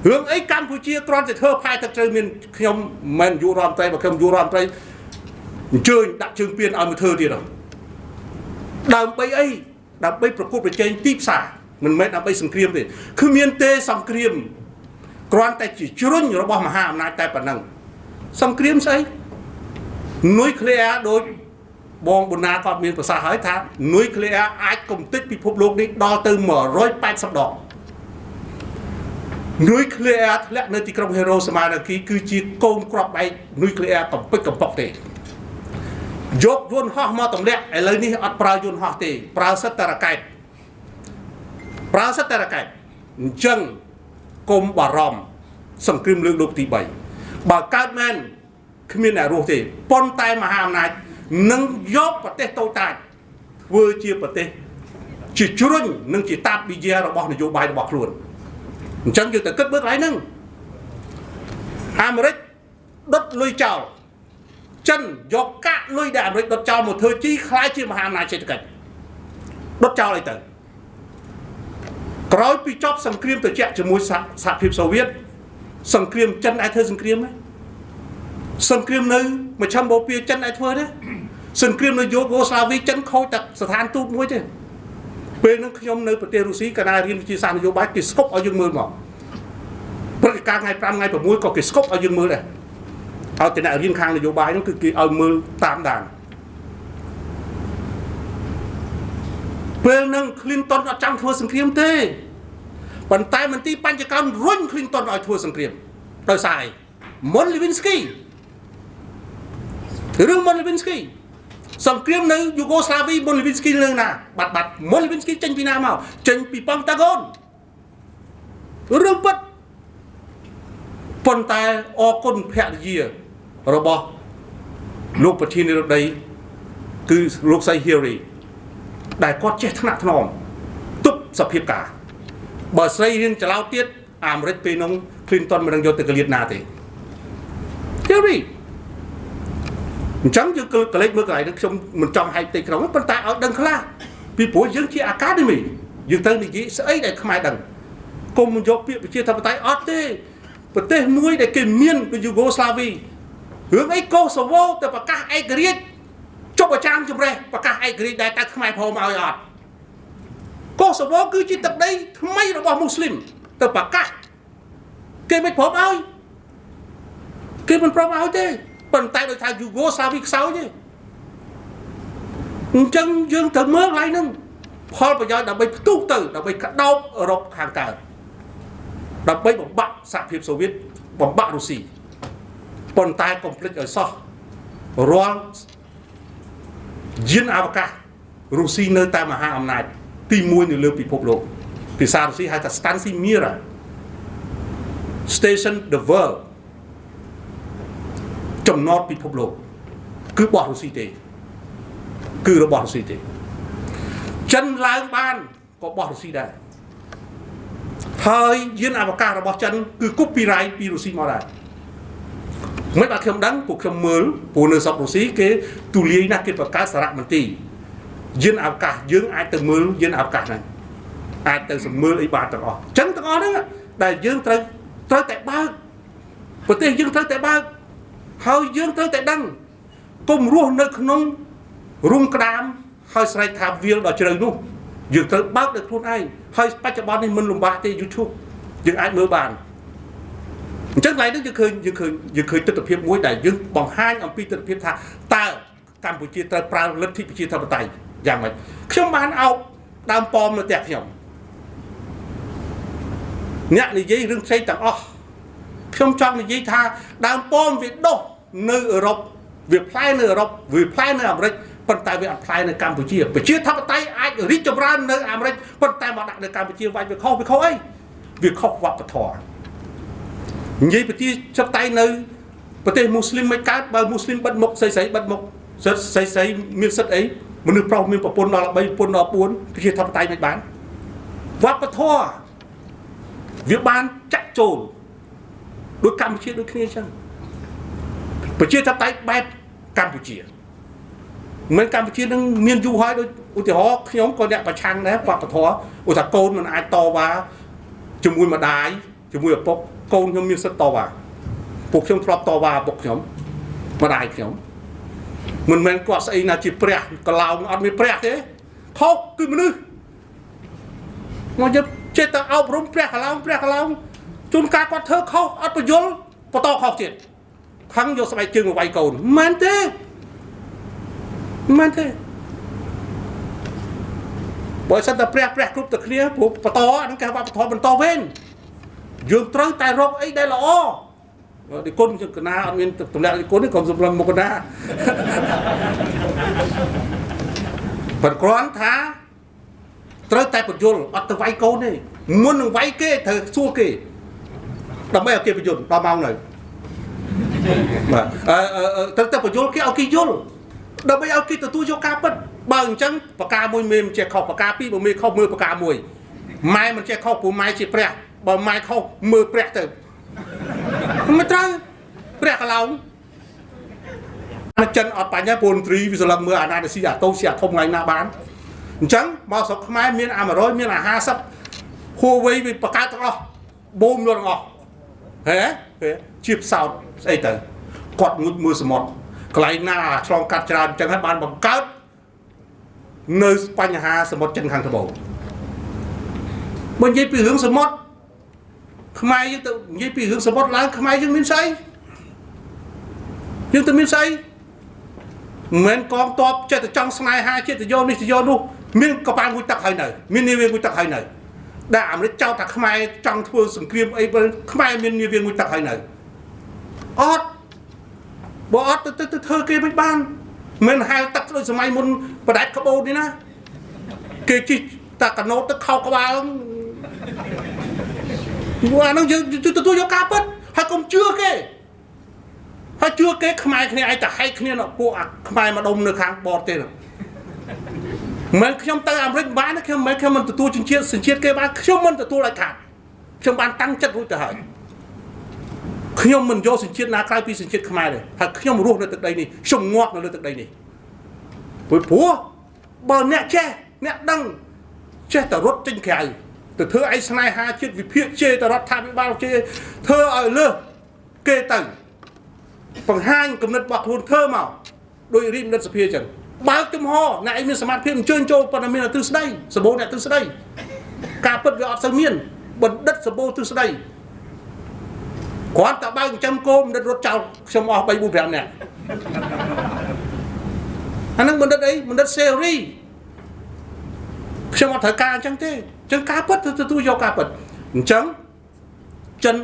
រឿងអីកម្ពុជាគ្រាន់តែធ្វើផែទឹកជ្រៅមានខ្ញុំមិនយុរដ្ឋមន្ត្រីបើខ្ញុំយុរដ្ឋមន្ត្រីអញ្ជើញដាក់ជើងពៀនឲ្យមកធ្វើទៀតដើម្បីអីដើម្បីប្រកួតប្រជែងទីផ្សារមិនមែនដើម្បីសង្គ្រាមទេគឺមានទេសង្គ្រាមគ្រាន់តែជាជ្រុញរបស់មហាអំណាចតែប៉ុណ្ណឹងសង្គ្រាមស្អីនុយក្លេអ៊ែរដូច បងប៊ុណាគាត់មានប្រសាសន៍ហើយថានុយក្លេអ៊ែរអាចកំទេចពិភពលោកនេះដល់ទៅ180ដងនុយក្លេអ៊ែរធ្លាក់នៅទីក្រុងហេរ៉ូសាម៉ានាគីគឺជាកូនក្របបែកនុយក្លេអ៊ែរកំពេចកំប៉ុកទេយកយន្តហោះមកទម្លាក់ឥឡូវនេះអត់ប្រើយន្តហោះទេ ប្រើសិតតរកែតប្រើសិតតរកែតអញ្ចឹងកុំបារម្ភសង្គ្រាមលើកលោកទី3បើកើតមែនគ្មានអ្នករស់ទេប៉ុន្តែមហាអំណាច នឹងយកប្រទេសតូចតាចធ្វើជាប្រទេសជាជ្រុញនិងជាតាបវិជារបស់នយោបាយរបស់ខ្លួនអញ្ចឹងយើងទៅគិតមើលកន្លែងហ្នឹងអាមេរិកដុតលុយចោលចិនយកកាក់លុយដែលអាមេរិកដុតចោលមកធ្វើជីខ្លាយជាមហាអំណាចសេដ្ឋកិច្ចដុតចោលអីទៅក្រោយពីចប់សង្គ្រាមត្រជាក់ជាមួយសហភាពសូវៀតសង្គ្រាមចិនអាចធ្វើសង្គ្រាមទេ សង្គ្រាមនៅមជ្ឈមបូព៌ាចិនអាចធ្វើទេសង្គ្រាមនៅយូហ្គោស្លាវីចិនខូចតែស្ថានទូតមួយទេពេលហ្នឹងខ្ញុំនៅប្រទេសរុស្ស៊ីកាលណារៀនវិទ្យាសាស្ត្រនយោបាយគេស្គប់ឲ្យយើងមើលមកព្រឹត្តិការណ៍ថ្ងៃ5ថ្ងៃ6ក៏គេស្គប់ឲ្យយើងមើលដែរឲ្យតែអ្នករៀនខាងនយោបាយហ្នឹងគឺគេឲ្យមើលតាមដានពេលហ្នឹង Clinton អត់ចង់ធ្វើសង្គ្រាមទេប៉ុន្តែមន្ទីរបញ្ចកោណរុញ Clinton ឲ្យធ្វើសង្គ្រាមដោយសារអី Mon Lewinsky រឿង Mon Lewinsky សង្គ្រាមនៅយូហ្គោស្លាវី Mon Lewinsky នៅណាបាត់បាត់ Mon Lewinsky ចេញពីណាមកចេញពីប៉ង់តាហ្គោនរឿងពិតប៉ុន្តែអរគុណភរិយារបស់លោកប្រធានាធិបតីគឺលោកសៃ Hillary ដែលគាត់ចេះថ្នាក់ថ្នមទប់សភាពការបើស្រីរៀនចលោទៀតអាមេរិកពេលនោះ Clinton មិននឹងយកទៅកលៀតណាទេ Hillary អញ្ចឹងយើងកលេចមើលកន្លែងនេះខ្ញុំមិនចង់ហែកផ្ទៃក្នុងទេប៉ុន្តែឲ្យដឹងខ្លះពីព្រោះយើងជា Academy យើងត្រូវនិយាយស្អីដែលខ្មែរដឹងគុំយកពាក្យប្រជាធិបតេយ្យអត់ទេប្រទេសមួយដែលគេមានដូចយូហ្គោស្លាវីរឿងអីកូសូវូទៅប្រកាសឯករាជ្យជប់អាចារ្យជំរេះប្រកាសឯករាជ្យដែលតើខ្មែរព្រមឲ្យអត់កូសូវូគឺជាទឹកដីថ្មីរបស់មូស្លីមទៅប្រកាសគេមិនព្រមឲ្យគេមិនព្រមឲ្យទេ ប៉ុន្តែដោយថាយូហ្គោស្លាវីខ្សោយទេអញ្ចឹងយើងត្រូវមើលកន្លែងហ្នឹងផលប្រយោជន៍ដើម្បីផ្ទុះទៅដើម្បីកដោបអឺរ៉ុបខាងកើតដើម្បីបំបាក់សហភាពសូវៀតបំបាក់រុស្ស៊ីប៉ុន្តែកុំភ្លេចឲ្យសោះរាល់យានអវកាសរុស្ស៊ីនៅតែមហាអំណាចទី1នៅលើពិភពលោកភាសារុស្ស៊ីហៅថា Stancy Mira Station the World ចំណតពិភពលោក គឺបោះរុស្ស៊ីទេ គឺរបស់រុស្ស៊ីទេចិនឡើងបានក៏បោះរុស្ស៊ីដែរហើយយានអវកាសរបស់ចិនគឺ copyright ពីរុស្ស៊ីមកដែរមិនបាទខ្ញុំដឹងពួកខ្ញុំមើលព្រោះនៅស្រុករុស្ស៊ីគេទូលាយណាស់គេបង្កើតសារមន្ទីរយានអវកាសយើងអាចទៅមើលយានអវកាសហ្នឹងអាចទៅសម្មើលអីបានទាំងអស់អញ្ចឹងទាំងអស់ហ្នឹងដែលយើងត្រូវត្រូវតែបើកប្រទេសយើងត្រូវតែបើក ហើយយើងត្រូវតែដឹងកុំរស់នៅក្នុងរុំក្តាមហើយស្រែកថាវាលដល់ជ្រៅនោះយើងត្រូវបើកដោយខ្លួនឯងហើយបច្ចុប្បន្ននេះមិនលំបាកទេ YouTube យើងអាចមើលបានអញ្ចឹងឡើយនេះយើងឃើញយើងឃើញយើងឃើញទស្សនវិជ្ជាមួយដែលយើងបង្ហាញអំពីទស្សនវិជ្ជាថាតើកម្ពុជាត្រូវប្រើលទ្ធិប្រជាធិបតេយ្យយ៉ាងម៉េចខ្ញុំបានអោបដើមប៉មនៅផ្ទះខ្ញុំអ្នកនិយាយរឿងផ្សេងទាំងអស់ខ្ញុំចង់និយាយថាដើមប៉មវាដុះ នៅអឺរ៉ុបវាផ្លែនៅអឺរ៉ុបវាផ្លែនៅអាមេរិកប៉ុន្តែវាអត់ផ្លែនៅកម្ពុជាប្រជាធិបតេយ្យអាចរីកចម្រើននៅអាមេរិកប៉ុន្តែមកដាក់នៅកម្ពុជាវាច់វាខុសវាខុសអីវាខុសវប្បធម៌និយាយប្រជាធិបតេយ្យនៅប្រទេសមូស្លីមមិនកើតបើមូស្លីមបិទមុខស្រីស្រីបិទមុខសិទ្ធស្រីស្រីមានសិទ្ធអីមនុស្សប្រុសមានប្រពន្ធដល់3ប្រពន្ធដល់4ប្រជាធិបតេយ្យមិនបានវប្បធម៌វាបានចាក់ចូលដូចកម្ពុជាដូចគ្នាអញ្ចឹង ប្រជាធិបតេយ្យបែបកម្ពុជាមិនកម្ពុជានឹងមានយូរហើយដូចឧទាហរណ៍ខ្ញុំក៏អ្នកប្រឆាំងដែរវប្បធម៌ឧទាហរណ៍កូនមិនអាចតវ៉ាជាមួយម្ដាយជាមួយឪពុកកូនខ្ញុំមានសិទ្ធិតវ៉ាពួកខ្ញុំធ្លាប់តវ៉ាឪពុកខ្ញុំម្ដាយខ្ញុំមិនមែនគាត់ស្អីណាជាព្រះកឡោងអត់មានព្រះទេខុសគឺមនុស្សមកយកចេះតែអប់រំព្រះកឡោងព្រះកឡោងជួនកាលគាត់ធ្វើខុសអត់បញ្យល់បន្តខុសទៀត ខឹងយកស្បែកជើងមកវាយកូនមិនមែនទេមិនទេបើសិនតែព្រះព្រះគ្រប់តែគ្នាព្រោះបន្តអានឹងគេវប្បធម៌បន្តវេនយើងត្រូវតែរកអីដែលល្អឌីគុណកណាអត់មានតម្លាក់ឌីគុណទេកុំសម្លឹងមកកណាប៉ុន្តែគ្រាន់ថាត្រូវតែបញ្យលអត់ទៅវាយកូនទេមុននឹងវាយគេត្រូវសួរគេដើម្បីឲ្យគេបញ្យលដល់ម៉ោងនៅ បាទអឺត្រូវតែបញ្យលគេឲ្យគេយល់ដើម្បីឲ្យគេទទួលយកការពិតបើអញ្ចឹងបកាមួយមេមិនចេះខុសបកាពីរបើមេខុសមើលបកាមួយម៉ែមិនចេះខុសព្រោះម៉ែជាព្រះបើម៉ែខុសមើលព្រះទៅមិនត្រូវព្រះកឡោងអាចិនអត់បញ្ហាពូនត្រីវាស្លឹងមើលអាណាស៊ីអាតូស៊ីអាធំថ្ងៃណាបានអញ្ចឹងមកស្រុកខ្មែរមានអា100មានអា50ហួវៃវាបកើតទាំងអស់បូមទាំងអស់ហេជាផ្សោត ស្អីទៅគាត់ងុជមើលសមុទ្រកន្លែងណាឆ្លងកាត់ច្រើនអញ្ចឹងហើយបានបង្កើតនៅបញ្ហាសមុទ្រចិនខាងត្បូងបើនិយាយពីរឿងសមុទ្រខខ្មែរយើងទៅនិយាយពីរឿងសមុទ្រឡើងខ្មែរយើងមានស្អីយើងទៅមានស្អីមិនមែនកងតបចិត្តតែចង់ស្នេហាចិត្តទៅយកនេះទៅយកនោះមានកប៉ាល់ងូចទឹកហើយនៅមាននាវាងូចទឹកហើយនៅដែលអាមេរិកចោទថាខ្មែរចង់ធ្វើសង្គ្រាមអីបើខ្មែរមាននាវាងូចទឹកហើយនៅ អត់បើអត់ទៅទៅធ្វើគេមិនបានមិនហៅទឹកដូចសម័យមុនបដាច់ក្បូននេះណាគេជិះតាកណូតទឹកខោក្បាលអានោះយើងទទួលយកការពិតហើយកុំជឿគេហើយជឿគេខ្មែរគ្នាឯងតែហែកគ្នានៅពួកអាខ្មែរម្ដុំនៅខាងបតទេមិនខ្ញុំទៅអាមេរិកបានខ្ញុំមិនខ្ញុំមិនទទួលជំនឿសញ្ជាតិគេបានខ្ញុំមិនទទួលឲ្យខាតខ្ញុំបានតាំងចិត្តរួចទៅហើយ ខ្ញុំមិនយកសញ្ជាតិណាក្រៅពីសញ្ជាតិខ្មែរទេហើយខ្ញុំរស់នៅទឹកដីនេះខ្ញុំងាប់នៅលើទឹកដីនេះព្រោះព្រោះបើអ្នកចេះអ្នកដឹងចេះតែរត់ចេញក្រៅទៅធ្វើអីស្នេហាជាតិវិភាគជេរទៅរដ្ឋាភិបាលជេរធ្វើឲ្យលើសគេទៅបង្ហាញគំនិតរបស់ខ្លួនធ្វើមកដោយរីមនិតសភាចឹងបើកចំហអ្នកឯងមានសមត្ថភាពអញ្ជើញចូលប៉ុន្តែមានទ្រឹស្ដីសម្បូរអ្នកទ្រឹស្ដីការពិតវាអត់សូវមានបណ្ឌិតសម្បូរទ្រឹស្ដី គ្រាន់តែបើកចិញ្ចឹមគោបណ្ឌិតរត់ចោលខ្ញុំអស់3 4 5នាក់អានឹងបណ្ឌិតអីបណ្ឌិតសេរីខ្ញុំអត់ត្រូវការអញ្ចឹងទេអញ្ចឹងការពិតទទួលយកការពិតអញ្ចឹងចិន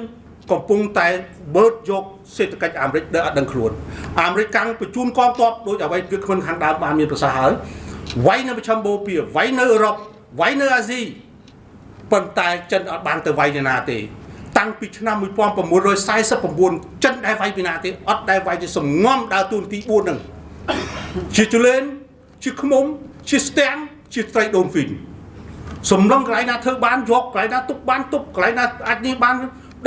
កំពុងតែបឺតយកសេដ្ឋកិច្ចអាមេរិកដែលអត់ដឹងខ្លួនអាមេរិកកាំងបញ្ជូនកងទ័ពដូចអ្វីវាគ្មិនខាងដើមបានមានប្រសាសន៍ហើយវាយនៅប្រចាំបូព៌ាវាយនៅអឺរ៉ុបវាយនៅអាស៊ីប៉ុន្តែចិនអត់បានទៅវាយណាទេ តាំងពីឆ្នាំ1949ចិនដែលវាយពីណាទេអត់ដែលវាយជាសំងំដើរតួនាទី4ហ្នឹងជាជលេនជាខ្មុំជាស្ទាំងជាត្រីដូនហ្វីនសំឡងកន្លែងណាធ្វើបានយកកន្លែងណាទុកបានទុកកន្លែងណាអាចនេះបាន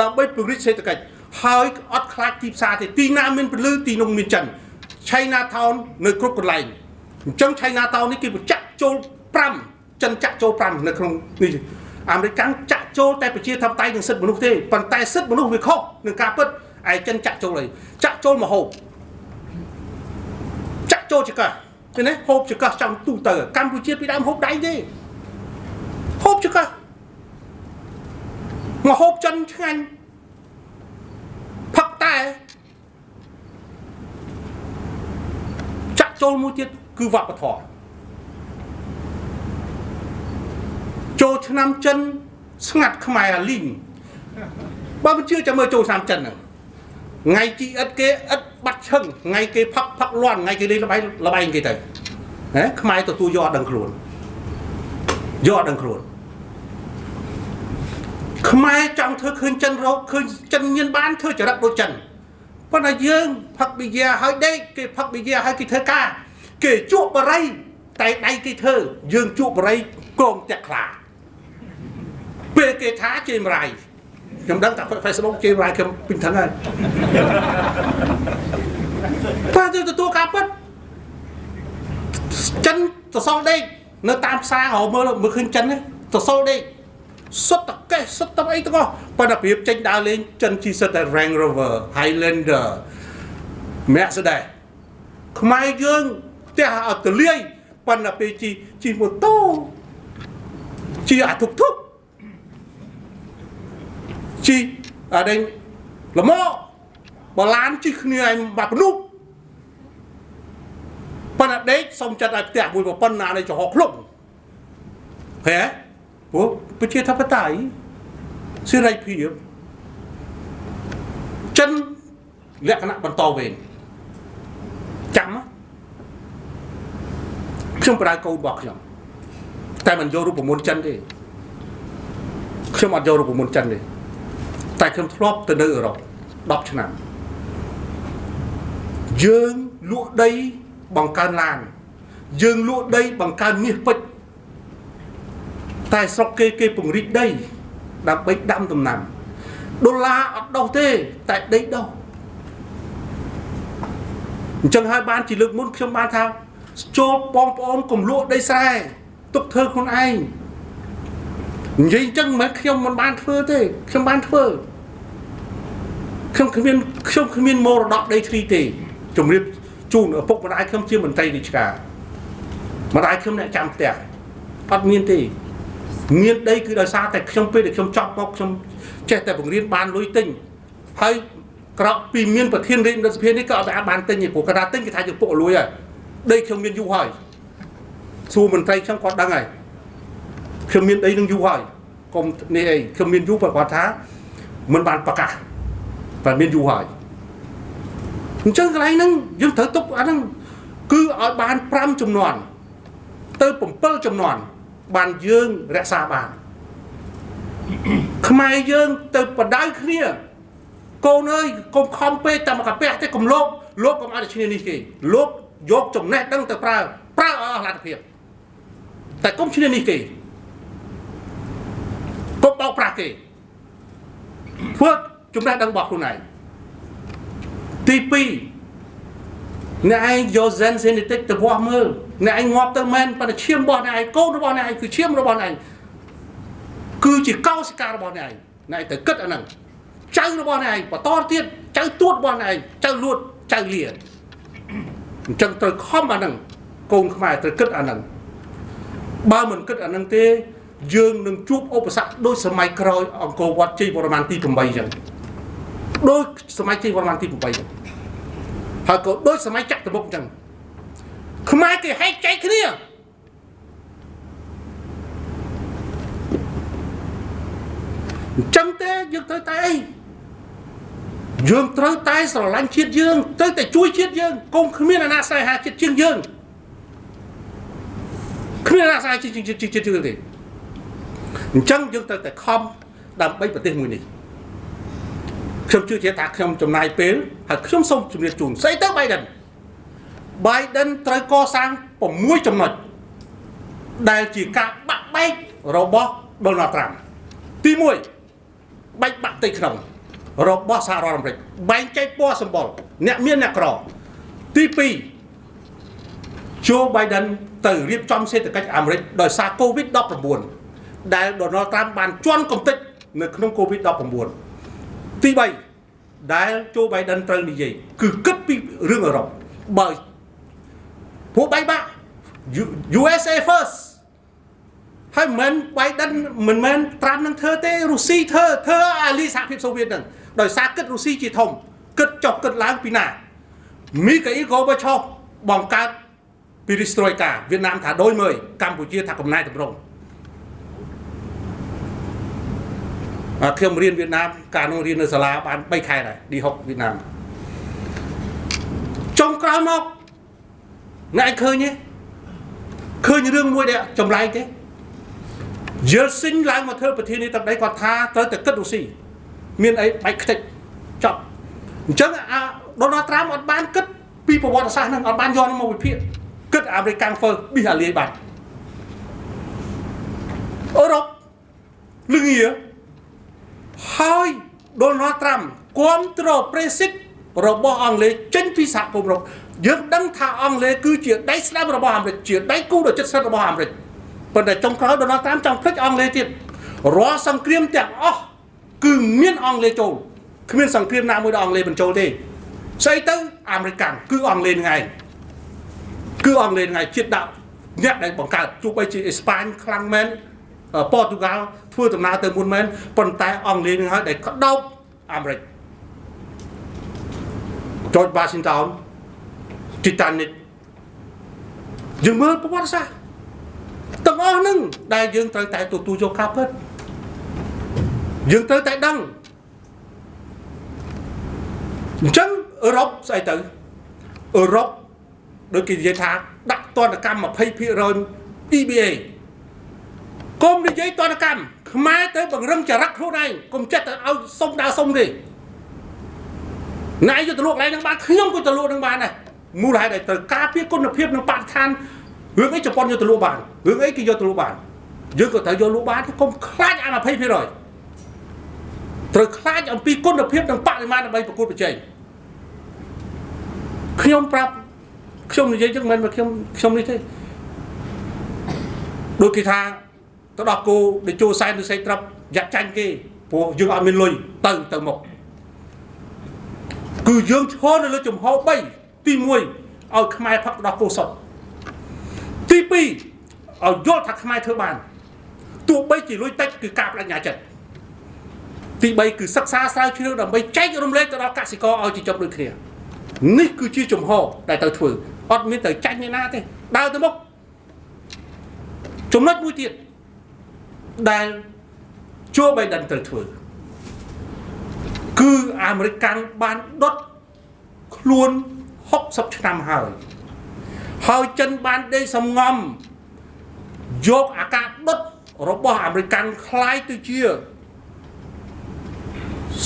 ដើម្បីពង្រីកសេដ្ឋកិច្ចហើយអត់ខ្លាចទីផ្សារទេទីណាមានពលឺទីនោះមានចិន China Town នៅគ្រប់កន្លែងអញ្ចឹង China Town នេះគេបញ្ចាក់ចូល5ចិនចាក់ចូល5នៅក្នុងនេះ អាមេរិកកាំងចាក់ចូលតែប្រជាធិបតេយ្យនិងសិទ្ធិមនុស្សទេប៉ុន្តែសិទ្ធិមនុស្សវាខុសនឹងការពិតឯចិនចាក់ចូលអីចាក់ចូលមកហូបចាក់ចូលចកាឃើញទេហូបចកាចង់ទូទៅកម្ពុជាពីដើមហូបដៃទេហូបចកាមកហូបចិនឆ្ងាញ់ផឹកតែចាក់ចូលមួយទៀតគឺវប្បធម៌ ចូលឆ្នាំចិនស្ងាត់ខ្មែរអាលីងបើមិនជឿចាំមើលចូលឆ្នាំចិនហ្នឹងថ្ងៃជីអិតគេអិតបាត់ឈឹងថ្ងៃគេផឹកផឹកលន់ថ្ងៃគេលេងលបែងលបែងគេទៅណាខ្មែរទទួលយកអត់ដឹងខ្លួនយកអត់ដឹងខ្លួនខ្មែរចង់ធ្វើឃើញចិនរកឃើញចិនញៀនបានធ្វើចរិតដូចចិនប៉ុន្តែយើងផឹកប៊ីយ៉ាហើយដេកគេផឹកប៊ីយ៉ាហើយគេធ្វើការ គេជក់បរិយតែដៃគេធ្វើយើងជក់បរិយកងតាក់ខ្លា ពេលគេថាជេមរៃខ្ញុំដឹងតែ Facebook ជេមរៃខ្ញុំពេញថឹងហើយបើទៅទទួលការពិតចិនទៅសល់ដេកនៅតាមផ្សារហៅមើលមើលឃើញចិនទៅសល់ដេកសុទ្ធតែកេះសុទ្ធតែអីទាំងអស់ប៉ុន្តែប្រៀបចេញដើរលេងចិនជីសិតតែ Range Rover Highlander Mercedes ខ្មែរយើងផ្ទះអត់ទលាយប៉ុន្តែពេលជីជីម៉ូតូជីអាទុកទុក ជីអាដេញល្មកបឡានជីគ្នាឯងបាក់ភ្នុកប៉ុន្តែដេកសុំចិត្តឲ្យផ្ទះមួយប្រពន្ធណានៃចំហខ្លួនហេព្រោះប្រជាធិបតេយ្យសេរីភាពចិនលក្ខណៈបន្តវេនចាំខ្ញុំប្រើកូនរបស់ខ្ញុំតែមិនយករូបមន្តចិនទេខ្ញុំអត់យករូបមន្តចិនទេ តែខ្ញុំធ្លាប់ទៅនៅអឺរ៉ុប10ឆ្នាំយើងលក់ដីបង្កើនឡាន យើងលក់ដីបង្កើនមាសពេជ្រតែស្រុកគេគេពង្រីកដីដើម្បីដាំដំណាំដុល្លារអត់ដោះទេតែដីដោះអញ្ចឹងហើយបានជាលើកមុនខ្ញុំបានថាចូលបងប្អូនកុំលក់ដីស្រែទុកធ្វើខ្លួនឯងនិយាយអញ្ចឹងមិនខ្ញុំមិនបានធ្វើទេខ្ញុំបានធ្វើ ខ្ញុំគ្មានខ្ញុំគ្មានមរតកដីធ្លីទេជំរាបជូនឪពុកម្ដាយខ្ញុំជាមន្ត្រីរាជការម្ដាយខ្ញុំអ្នកចាំផ្ទះអត់មានទេមានដីគឺដោយសារតែខ្ញុំពេលដែលខ្ញុំចប់មកខ្ញុំចេះតែបង្រៀនបានលុយទិញហើយក្រោកពីមានប្រធានរាជរដ្ឋសភានេះក៏អត់អាចបានទិញទេព្រោះគាត់ថាទិញគេថាជាពុករលួយហើយដីខ្ញុំមានយូរហើយសួរមន្ត្រីខ្ញុំគាត់ដឹងហើយខ្ញុំមានដីនឹងយូរហើយកុំនេះអីខ្ញុំមានយូរគាត់ថាមិនបានប្រកាស តែមានយូរហើយអញ្ចឹងកន្លែងហ្នឹងយើងត្រូវទុកអាហ្នឹងគឺឲ្យបាន5ចំនួនទៅ7ចំនួនបានយើងរក្សាបានខ្មែរយើងទៅបដៅគ្នាកូនអើយកុំខំពេកតែមកកាពះទេកុំលោកលោកកុំឲ្យតែឈ្នានេះគេលោកយកចំណេះដឹងទៅប្រើប្រើឲ្យអស់លទ្ធភាពតែកុំឈ្នានេះគេកុំបោកប្រាស់គេធ្វើ ចំណេះដឹងរបស់ខ្លួនឯងទី2អ្នកឯងយក Zen Genetic ទៅវាស់មើលអ្នកឯងងាប់ទៅមែនប៉ុន្តែឈាមរបស់អ្នកឯងកូនរបស់អ្នកឯងគឺឈាមរបស់អ្នកឯងគឺជាកោសិការបស់អ្នកឯងអ្នកឯងទៅគិតអាហ្នឹងចៅរបស់អ្នកឯងបន្តទៀតចៅទួតរបស់អ្នកឯងចៅលួតចៅលាអញ្ចឹងត្រូវខំអាហ្នឹងកូនខ្មែរត្រូវគិតអាហ្នឹងបើមិនគិតអាហ្នឹងទេយើងនឹងជួបឧបសគ្គដូចសម័យក្រោយអង្គរវត្តជ័យវរ្ម័នទី8អញ្ចឹង ដូចសម័យជ័យវរ្ម័នទី8អញ្ចឹងហើយក៏ដូចសម័យចក្រមុខអញ្ចឹងខ្មែរគេហែកចែកគ្នាអញ្ចឹងទេយើងត្រូវតែអីយើងត្រូវតែស្រឡាញ់ជាតិយើងត្រូវតែជួយជាតិយើងកុំគ្មានអាណាស្នេហាជាតិជាងយើងគ្មានអាណាស្នេហាជាតិជាងជាតិយើងទេអញ្ចឹងយើងត្រូវតែខំដើម្បីប្រទេសមួយនេះ ខ្ញុំជឿជាក់ថាខ្ញុំចំណាយពេលហើយខ្ញុំសូមជម្រាបជូនស្អីទៅ Biden Biden ត្រូវកសាង6ចំណុចដែលជាការបាក់បែករបស់ Donald Trump ទី1បែកបាក់ផ្ទៃក្នុងរបស់សហរដ្ឋអាមេរិកបែងចែកពណ៌សម្បុរអ្នកមានអ្នកក្រទី2 Joe Biden ទៅរៀបចំសេដ្ឋកិច្ចអាមេរិកដោយសារ COVID-19 ដែល Donald Trump បានជន់កំទេចនៅក្នុង COVID-19 ទី3ដែល Joe Biden ត្រូវនិយាយគឺគិតពីរឿងអឺរ៉ុបបើពួកបែកបាក់ USA first ហើយមិន Biden មិនមែនត្រាំនឹងធ្វើទេរុស្ស៊ីធ្វើធ្វើអាលីសហភាពសូវៀតហ្នឹងដោយសារគិតរុស្ស៊ីជាធំគិតចុះគិតឡើងពីណាមីកាអ៊ីលកូបឆោបង្កើតពីរីស្ត្រួយកាវៀតណាមថាដូចមើលកម្ពុជាថាកំណែតម្រង់អត់ ខ្ញុំរៀនវៀតណាមកាលនោះរៀននៅសាលាបាន3ខែដែរឌីហុកវៀតណាមចុងក្រោយមកអ្នកឯងឃើញទេឃើញរឿងមួយដែលចម្លែកទេយល់ស៊ីងឡើងមកធ្វើប្រធានាធិបតីគាត់ថាត្រូវតែគិតរុស្ស៊ីមានអីបែកខ្ទេចចប់អញ្ចឹងអាដូណាល់ត្រាំអត់បានគិតពីប្រវត្តិសាស្ត្រហ្នឹងអត់បានយកមកវិភាគគិតអាមេរិកកាំងហ្វឺប៊ីសអាលីបាត់អឺរ៉ុបលងៀ ហើយដូណាល់ត្រាំគ្រប់គ្រងប្រេសិតរបស់អង់គ្លេសចេញពីសហគមន៍អឺរ៉ុបយើងដឹងថាអង់គ្លេសគឺជាដៃស្ដាំរបស់អាមេរិកជាដៃគូដ៏ជិតស្និទ្ធរបស់អាមេរិកប៉ុន្តែចុងក្រោយដូណាល់ត្រាំចង់ភ្លេចអង់គ្លេសទៀតរាល់សង្គ្រាមទាំងអស់គឺមានអង់គ្លេសចូលគ្មានសង្គ្រាមណាមួយដែលអង់គ្លេសបញ្ចូលទេស្អីទៅអាមេរិកគឺអង់គ្លេសហ្នឹងឯងគឺអង់គ្លេសហ្នឹងឯងជាតិដាក់អ្នកដែលបង្កើតទោះបីជាអេស្ប៉ាញខ្លាំងមែន ប៉ូទុយហ្គាល់ធ្វើដំណើរទៅមុនមែនប៉ុន្តែអង់គ្លេសនឹងហើយដែលក្តោបអាមេរិក George Washington Titanic យើងមើលប្រវត្តិសាស្ត្រទាំងអស់ហ្នឹងដែលយើងត្រូវតែទទួលយកការពិតយើងត្រូវតែដឹងអញ្ចឹងអឺរ៉ុបស្អីទៅអឺរ៉ុបដូចគេនិយាយថាដាក់ទណ្ឌកម្ម20% EBA កុំនិយាយទណ្ឌកម្មខ្មែរទៅបង្រឹងចរិតខ្លួនឯងកុំចិត្តទៅឲ្យសុំដើរសុំទេណៃយកទៅលក់កន្លែងហ្នឹងបានខ្ញុំក៏ទៅលក់ហ្នឹងបានដែរមូលហេតុដែលត្រូវការពារគុណភាពនិងបរិស្ថានរឿងអីជប៉ុនយកទៅលក់បានរឿងអីគេយកទៅលក់បានយើងក៏ត្រូវយកលក់បានកុំខ្លាចអា20%ត្រូវខ្លាចអំពីគុណភាពនិងបរិមាណដើម្បីប្រកួតប្រជែងខ្ញុំប្រាប់ខ្ញុំនិយាយចឹងមិនមែនខ្ញុំខ្ញុំនេះទេដូចគេថា ទៅដល់គោដែលចូលសែនឬសេកត្រាប់យ៉ាក់ចាញ់គេព្រោះយើងអត់មានលុយទៅទៅមកគឺយើងឈរនៅលើចំហ3ទី1ឲ្យខ្មែរផឹកដល់គោសុតទី2ឲ្យយល់ថាខ្មែរធ្វើបានទោះបីជាលុយតិចគឺការបដិញ្ញាចិត្តទី3គឺសិក្សាស្រាវជ្រាវដើម្បីចែករំលែកទៅដល់កសិករឲ្យជាចប់ដូចគ្នានេះគឺជាជំហរដែលត្រូវធ្វើអត់មានទៅចាញ់អ្នកណាទេដើរទៅមុខចំណុចមួយទៀត ដែលជួបៃដិនត្រូវធ្វើគឺអាមេរិកកាំងបានដុតខ្លួន60ឆ្នាំហើយហើយចិនបានដេកសំងំយកអាការដុតរបស់អាមេរិកកាំងคล้ายទៅជា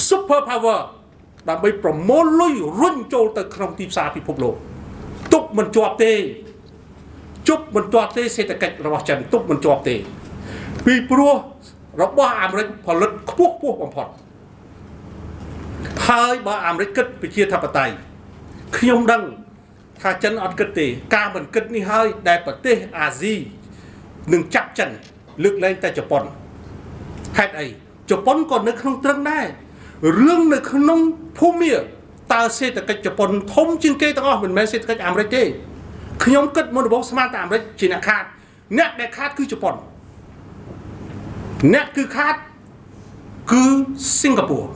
super power ដើម្បីប្រមូលលុយរុញចូលទៅក្នុងទីផ្សារពិភពលោកទុកមិនជាប់ទេជប់មិនជាប់ទេសេដ្ឋកិច្ចរបស់ចិនទុកមិនជាប់ទេ ពីព្រោះរបស់អាមេរិកផលិតខ្ពស់ខ្ពស់បំផុតហើយបើអាមេរិកគិតប្រជាធិបតេយ្យខ្ញុំដឹងថាចិនអត់គិតទេ ការមិនគិតនេះហើយដែលប្រទេសអាស៊ីនឹងចាប់ចិនលើកលែងតែជប៉ុនហេតុអីជប៉ុនក៏នៅក្នុងត្រឹងដែររឿងនៅក្នុងភូមិតើសេដ្ឋកិច្ចជប៉ុនធំជាងគេទាំងអស់មិនមែនសេដ្ឋកិច្ចអាមេរិកទេខ្ញុំគិតមុនដំបូងស្មានតែអាមេរិកជាអ្នកខាតអ្នកដែលខាតគឺជប៉ុន អ្នកគឺខាតគឺសិង្ហបុរី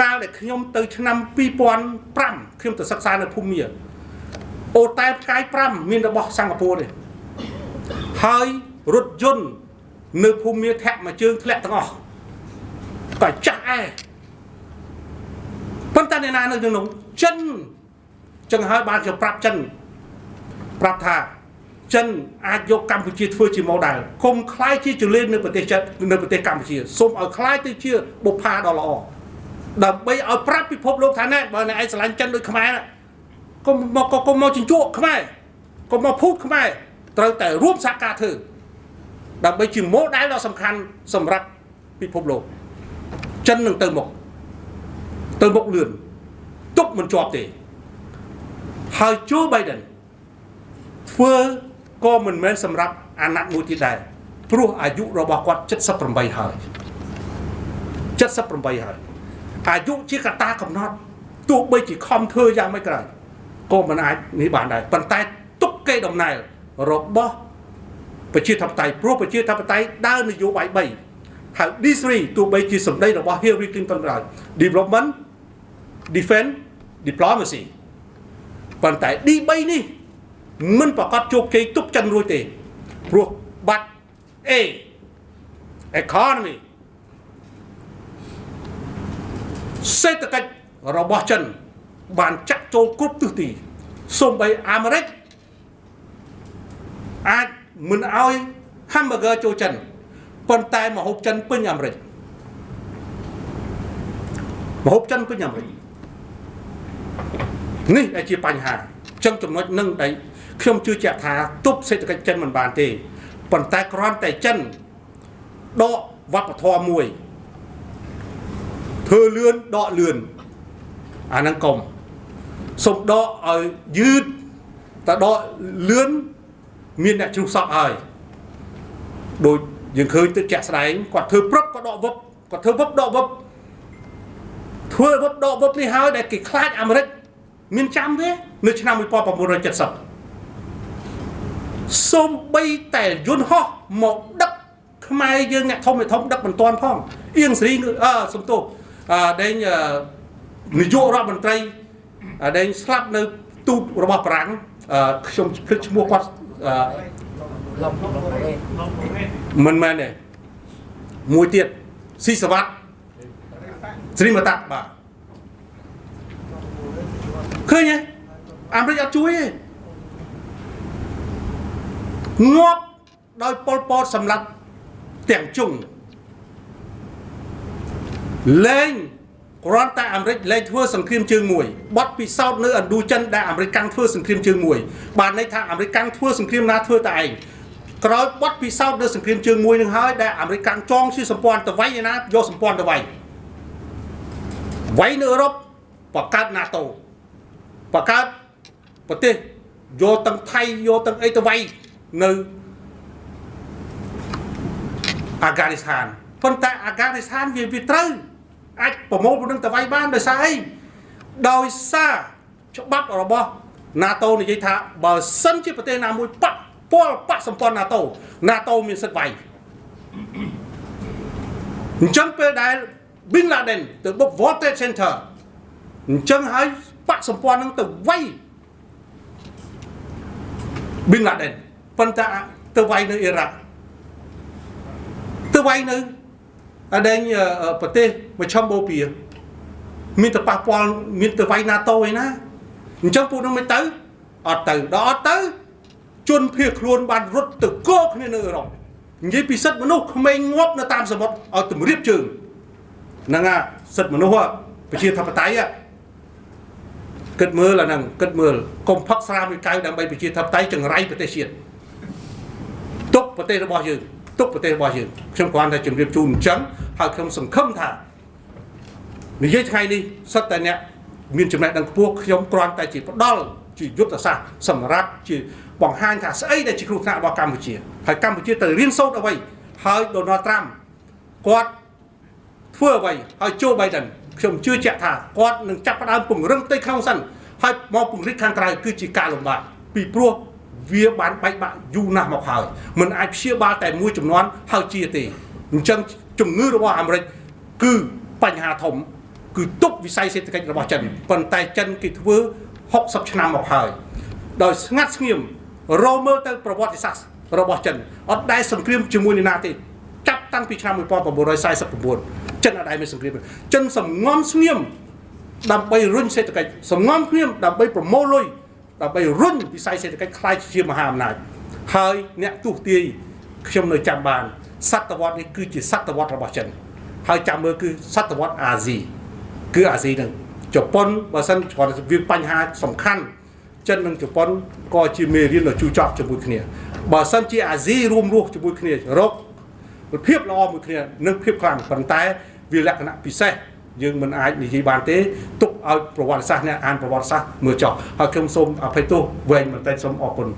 កាលដែលខ្ញុំទៅឆ្នាំ2005ខ្ញុំទៅសិក្សានៅភូមិអូតែផ្កាយ5មានរបស់សិង្ហបុរីទេហើយរថយន្តនៅភូមិធាក់មួយជើងធ្លាក់ទាំងអស់ក៏ចាស់អែប៉ុន្តែអ្នកណានៅក្នុងចិនចឹងហើយបានជាប្រាប់ចិនប្រាប់ថា ចិនអាចយកកម្ពុជាធ្វើជា model គុំខ្លាយជាចលនានៅប្រទេសចិននៅប្រទេសកម្ពុជាសូមឲ្យខ្លាយទៅជាបុប្ផាដ៏ល្អដើម្បីឲ្យប្រាប់ពិភពលោកថាណែបើអ្នកឯងស្រឡាញ់ចិនដូចខ្មែរកុំមកកុំមកជញ្ជក់ខ្មែរកុំមកភូតខ្មែរត្រូវតែរួមសហការធ្វើដើម្បីជា model ដ៏សំខាន់សម្រាប់ពិភពលោកចិននឹងទៅមុខទៅមុខលឿនទុកមិនជាប់ទេហើយជូបៃដិនធ្វើ ក៏មិនមែនសម្រាប់អាណត្តិមួយទៀតដែរព្រោះអាយុរបស់គាត់78ហើយ78ហើយអាយុជាកត្តាកំណត់ទោះបីជាខំធ្វើយ៉ាងម៉េចក៏ដោយក៏មិនអាចនេះបានដែរប៉ុន្តែទុកគេដំណើររបស់ប្រជាធិបតេយ្យព្រោះប្រជាធិបតេយ្យដើរនយោបាយ3ហៅ D3 ទោះបីជាសម្ដីរបស់ Hillary Clinton ក៏ដោយ development defense diplomacy ប៉ុន្តែ D3 នេះ មិនប្រកាសជោគជ័យទប់ចិនរួចទេព្រោះបាត់ A economy សេដ្ឋកិច្ចរបស់ចិន បានចាក់ចូលគ្រប់ទិសទីសូម្បីអាមេរិកអាចមិនឲ្យ hamburger ចូលចិនប៉ុន្តែម្ហូបចិនពេញអាមេរិកម្ហូបចិនពេញអាមេរិកនេះដែលជាបញ្ហាចឹងចំណុចនឹងដែល ខ្ញុំជឿជាក់ថាទប់សេដ្ឋកិច្ចចិនមិនបានទេប៉ុន្តែគ្រាន់តែចិនដកវប្បធម៌មួយធ្វើលឿនដកលឿនអាហ្នឹងកុំសុំដកឲ្យយឺតតែដកលឿនមានអ្នកជ្រុះសក់ហើយដូចយើងឃើញទឹកជាក់ស្ដែងគាត់ធ្វើព្រឹបក៏ដកវឹបគាត់ធ្វើវឹបដកវឹបធ្វើវឹបដកវឹបនេះហើយដែលគេខ្លាចអាមេរិកមានចាំទេនៅឆ្នាំ1970 សូម្បីតែយន្តហោះមកដឹកខ្មែរយើងអ្នកធំធំដឹកមិនទាន់ផងអៀងសេរីអឺសំទោសអឺដេញនាយករដ្ឋមន្ត្រីដេញស្លាប់នៅទូតរបស់បារាំងខ្ញុំភ្លេចឈ្មោះគាត់មិនមែនទេមួយទៀតស៊ីសវត្តស្រីមតាបាទឃើញទេអាមេរិកអត់ជួយទេ ងាប់ដោយប៉ុលពតសម្រាប់ទាំងជុងលែងគ្រាន់តែអាមេរិកលែងធ្វើសង្គ្រាមជើងមួយបត់ពិសោធន៍នៅឥណ្ឌូចិនដែលអាមេរិកកាំងធ្វើសង្គ្រាមជើងមួយបានន័យថាអាមេរិកកាំងធ្វើសង្គ្រាមណាធ្វើតែឯងក្រោយបត់ពិសោធន៍នៅសង្គ្រាមជើងមួយនឹងហើយដែលអាមេរិកកាំងចងជាសម្ព័ន្ធទៅវៃឯណាយកសម្ព័ន្ធទៅវៃវៃនៅអឺរ៉ុបបង្កើត NATO បង្កើតប្រទេសយកទាំងថៃយកទាំងអីទៅវៃ នៅអាហ្គានីស្ថានប៉ុន្តែអាហ្គានីស្ថានវាវាត្រូវអាចប្រមូលពលនឹងទៅវាយបានដោយសារអីដោយសារច្បាប់របស់ NATO និយាយថាបើសិនជាប្រទេសណាមួយប៉ះពាល់បកសម្ព័ន្ធ NATO NATO មានសិទ្ធិវាយអញ្ចឹងពេលដែល Bin Laden ទៅបុក World Trade Center អញ្ចឹងហើយបាក់សម្ព័ន្ធនឹងទៅវាយ Bin Laden ប៉ុន្តែទៅវាយនៅអ៊ីរ៉ាក់ទៅវាយនៅអដែងប្រទេសមជ្ឈមបូព៌ាមានទៅប៉ះពាល់មានទៅវាយ NATO ឯណាអញ្ចឹងពួកនោះមិនទៅអត់ទៅដល់អត់ទៅជនភៀសខ្លួនបានរត់ទៅគោគ្នានៅអឺរ៉ុបនិយាយពីសិទ្ធិមនុស្សក្មេងងាប់នៅតាមសមុទ្រឲ្យទម្រាបជើងហ្នឹងអាសិទ្ធិមនុស្សប្រជាធិបតេយ្យគិតមើលអាហ្នឹងគិតមើលកុំផឹកស្រាមួយកៅដើម្បីប្រជាធិបតេយ្យចង្រៃប្រទេសជាតិ ទុកប្រទេសរបស់យើងទុកប្រទេសរបស់យើងខ្ញុំគ្រាន់តែជម្រាបជូនអញ្ចឹងហើយខ្ញុំសង្ឃឹមថានិយាយថ្ងៃនេះសិតតែអ្នកមានចំណេះដឹងខ្ពស់ខ្ញុំគ្រាន់តែជាផ្ដាល់ជាយុទ្ធសាស្ត្រសម្រាប់ជាបង្ហាញថាស្អីដែលជាគ្រោះថ្នាក់របស់កម្ពុជាហើយកម្ពុជាត្រូវរៀនសូត្រអ្វីហើយ Donald Trump គាត់ធ្វើអ្វីហើយโจ Biden ខ្ញុំជឿជាក់ថាគាត់នឹងចាប់ផ្ដើមពង្រឹងផ្ទៃក្នុងសិនហើយមកពង្រីកខាងក្រៅគឺជាការលំបាកពីព្រោះ វាបានបែកបាក់យូរណាស់មកហើយมันអាចព្យាបាលតែមួយចំនួនហើយជាទេអញ្ចឹងជំងឺរបស់អាមេរិកគឺបញ្ហាធំ គឺទប់វិស័យសេដ្ឋកិច្ចរបស់ចិនប៉ុន្តែចិនគេធ្វើ60ឆ្នាំមកហើយដោយស្ងាត់ស្ងៀមរមើលទៅប្រវត្តិសាស្ត្ររបស់ចិនអត់ដែលសង្គ្រាមជាមួយនរណាទេចាប់តាំងពីឆ្នាំ1949ចិនអត់ដែលមានសង្គ្រាមចិនសំងំស្ងៀមដើម្បីរុញសេដ្ឋកិច្ចសំងំស្ងៀមដើម្បីប្រមូលលុយ ដើម្បីរុញវិស័យសេដ្ឋកិច្ចខ្លាយជាមហាអំណាចហើយអ្នកទស្សទាយខ្ញុំនៅចាំបានសតវត្សនេះគឺជាសតវត្សរបស់ចិនហើយចាំមើលគឺសតវត្សអាស៊ីគឺអាស៊ីនឹងជប៉ុនបើសិនគាត់វាបញ្ហាសំខាន់ចិននិងជប៉ុនក៏ជាមេរៀនដ៏ជូរចត់ជាមួយគ្នាបើសិនជាអាស៊ីរួមរស់ជាមួយគ្នារកភាពល្អមួយគ្នានិងភាពខ្លាំងប៉ុន្តែវាលក្ខណៈពិសេសយើងមិនអាចនិយាយបានទេទុក ឲ្យប្រវត្តិសាស្ត្រអ្នកអានប្រវត្តិសាស្ត្រមើលចោះហើយខ្ញុំសូមអភ័យទោសវែងបន្តិចសូមអរគុណ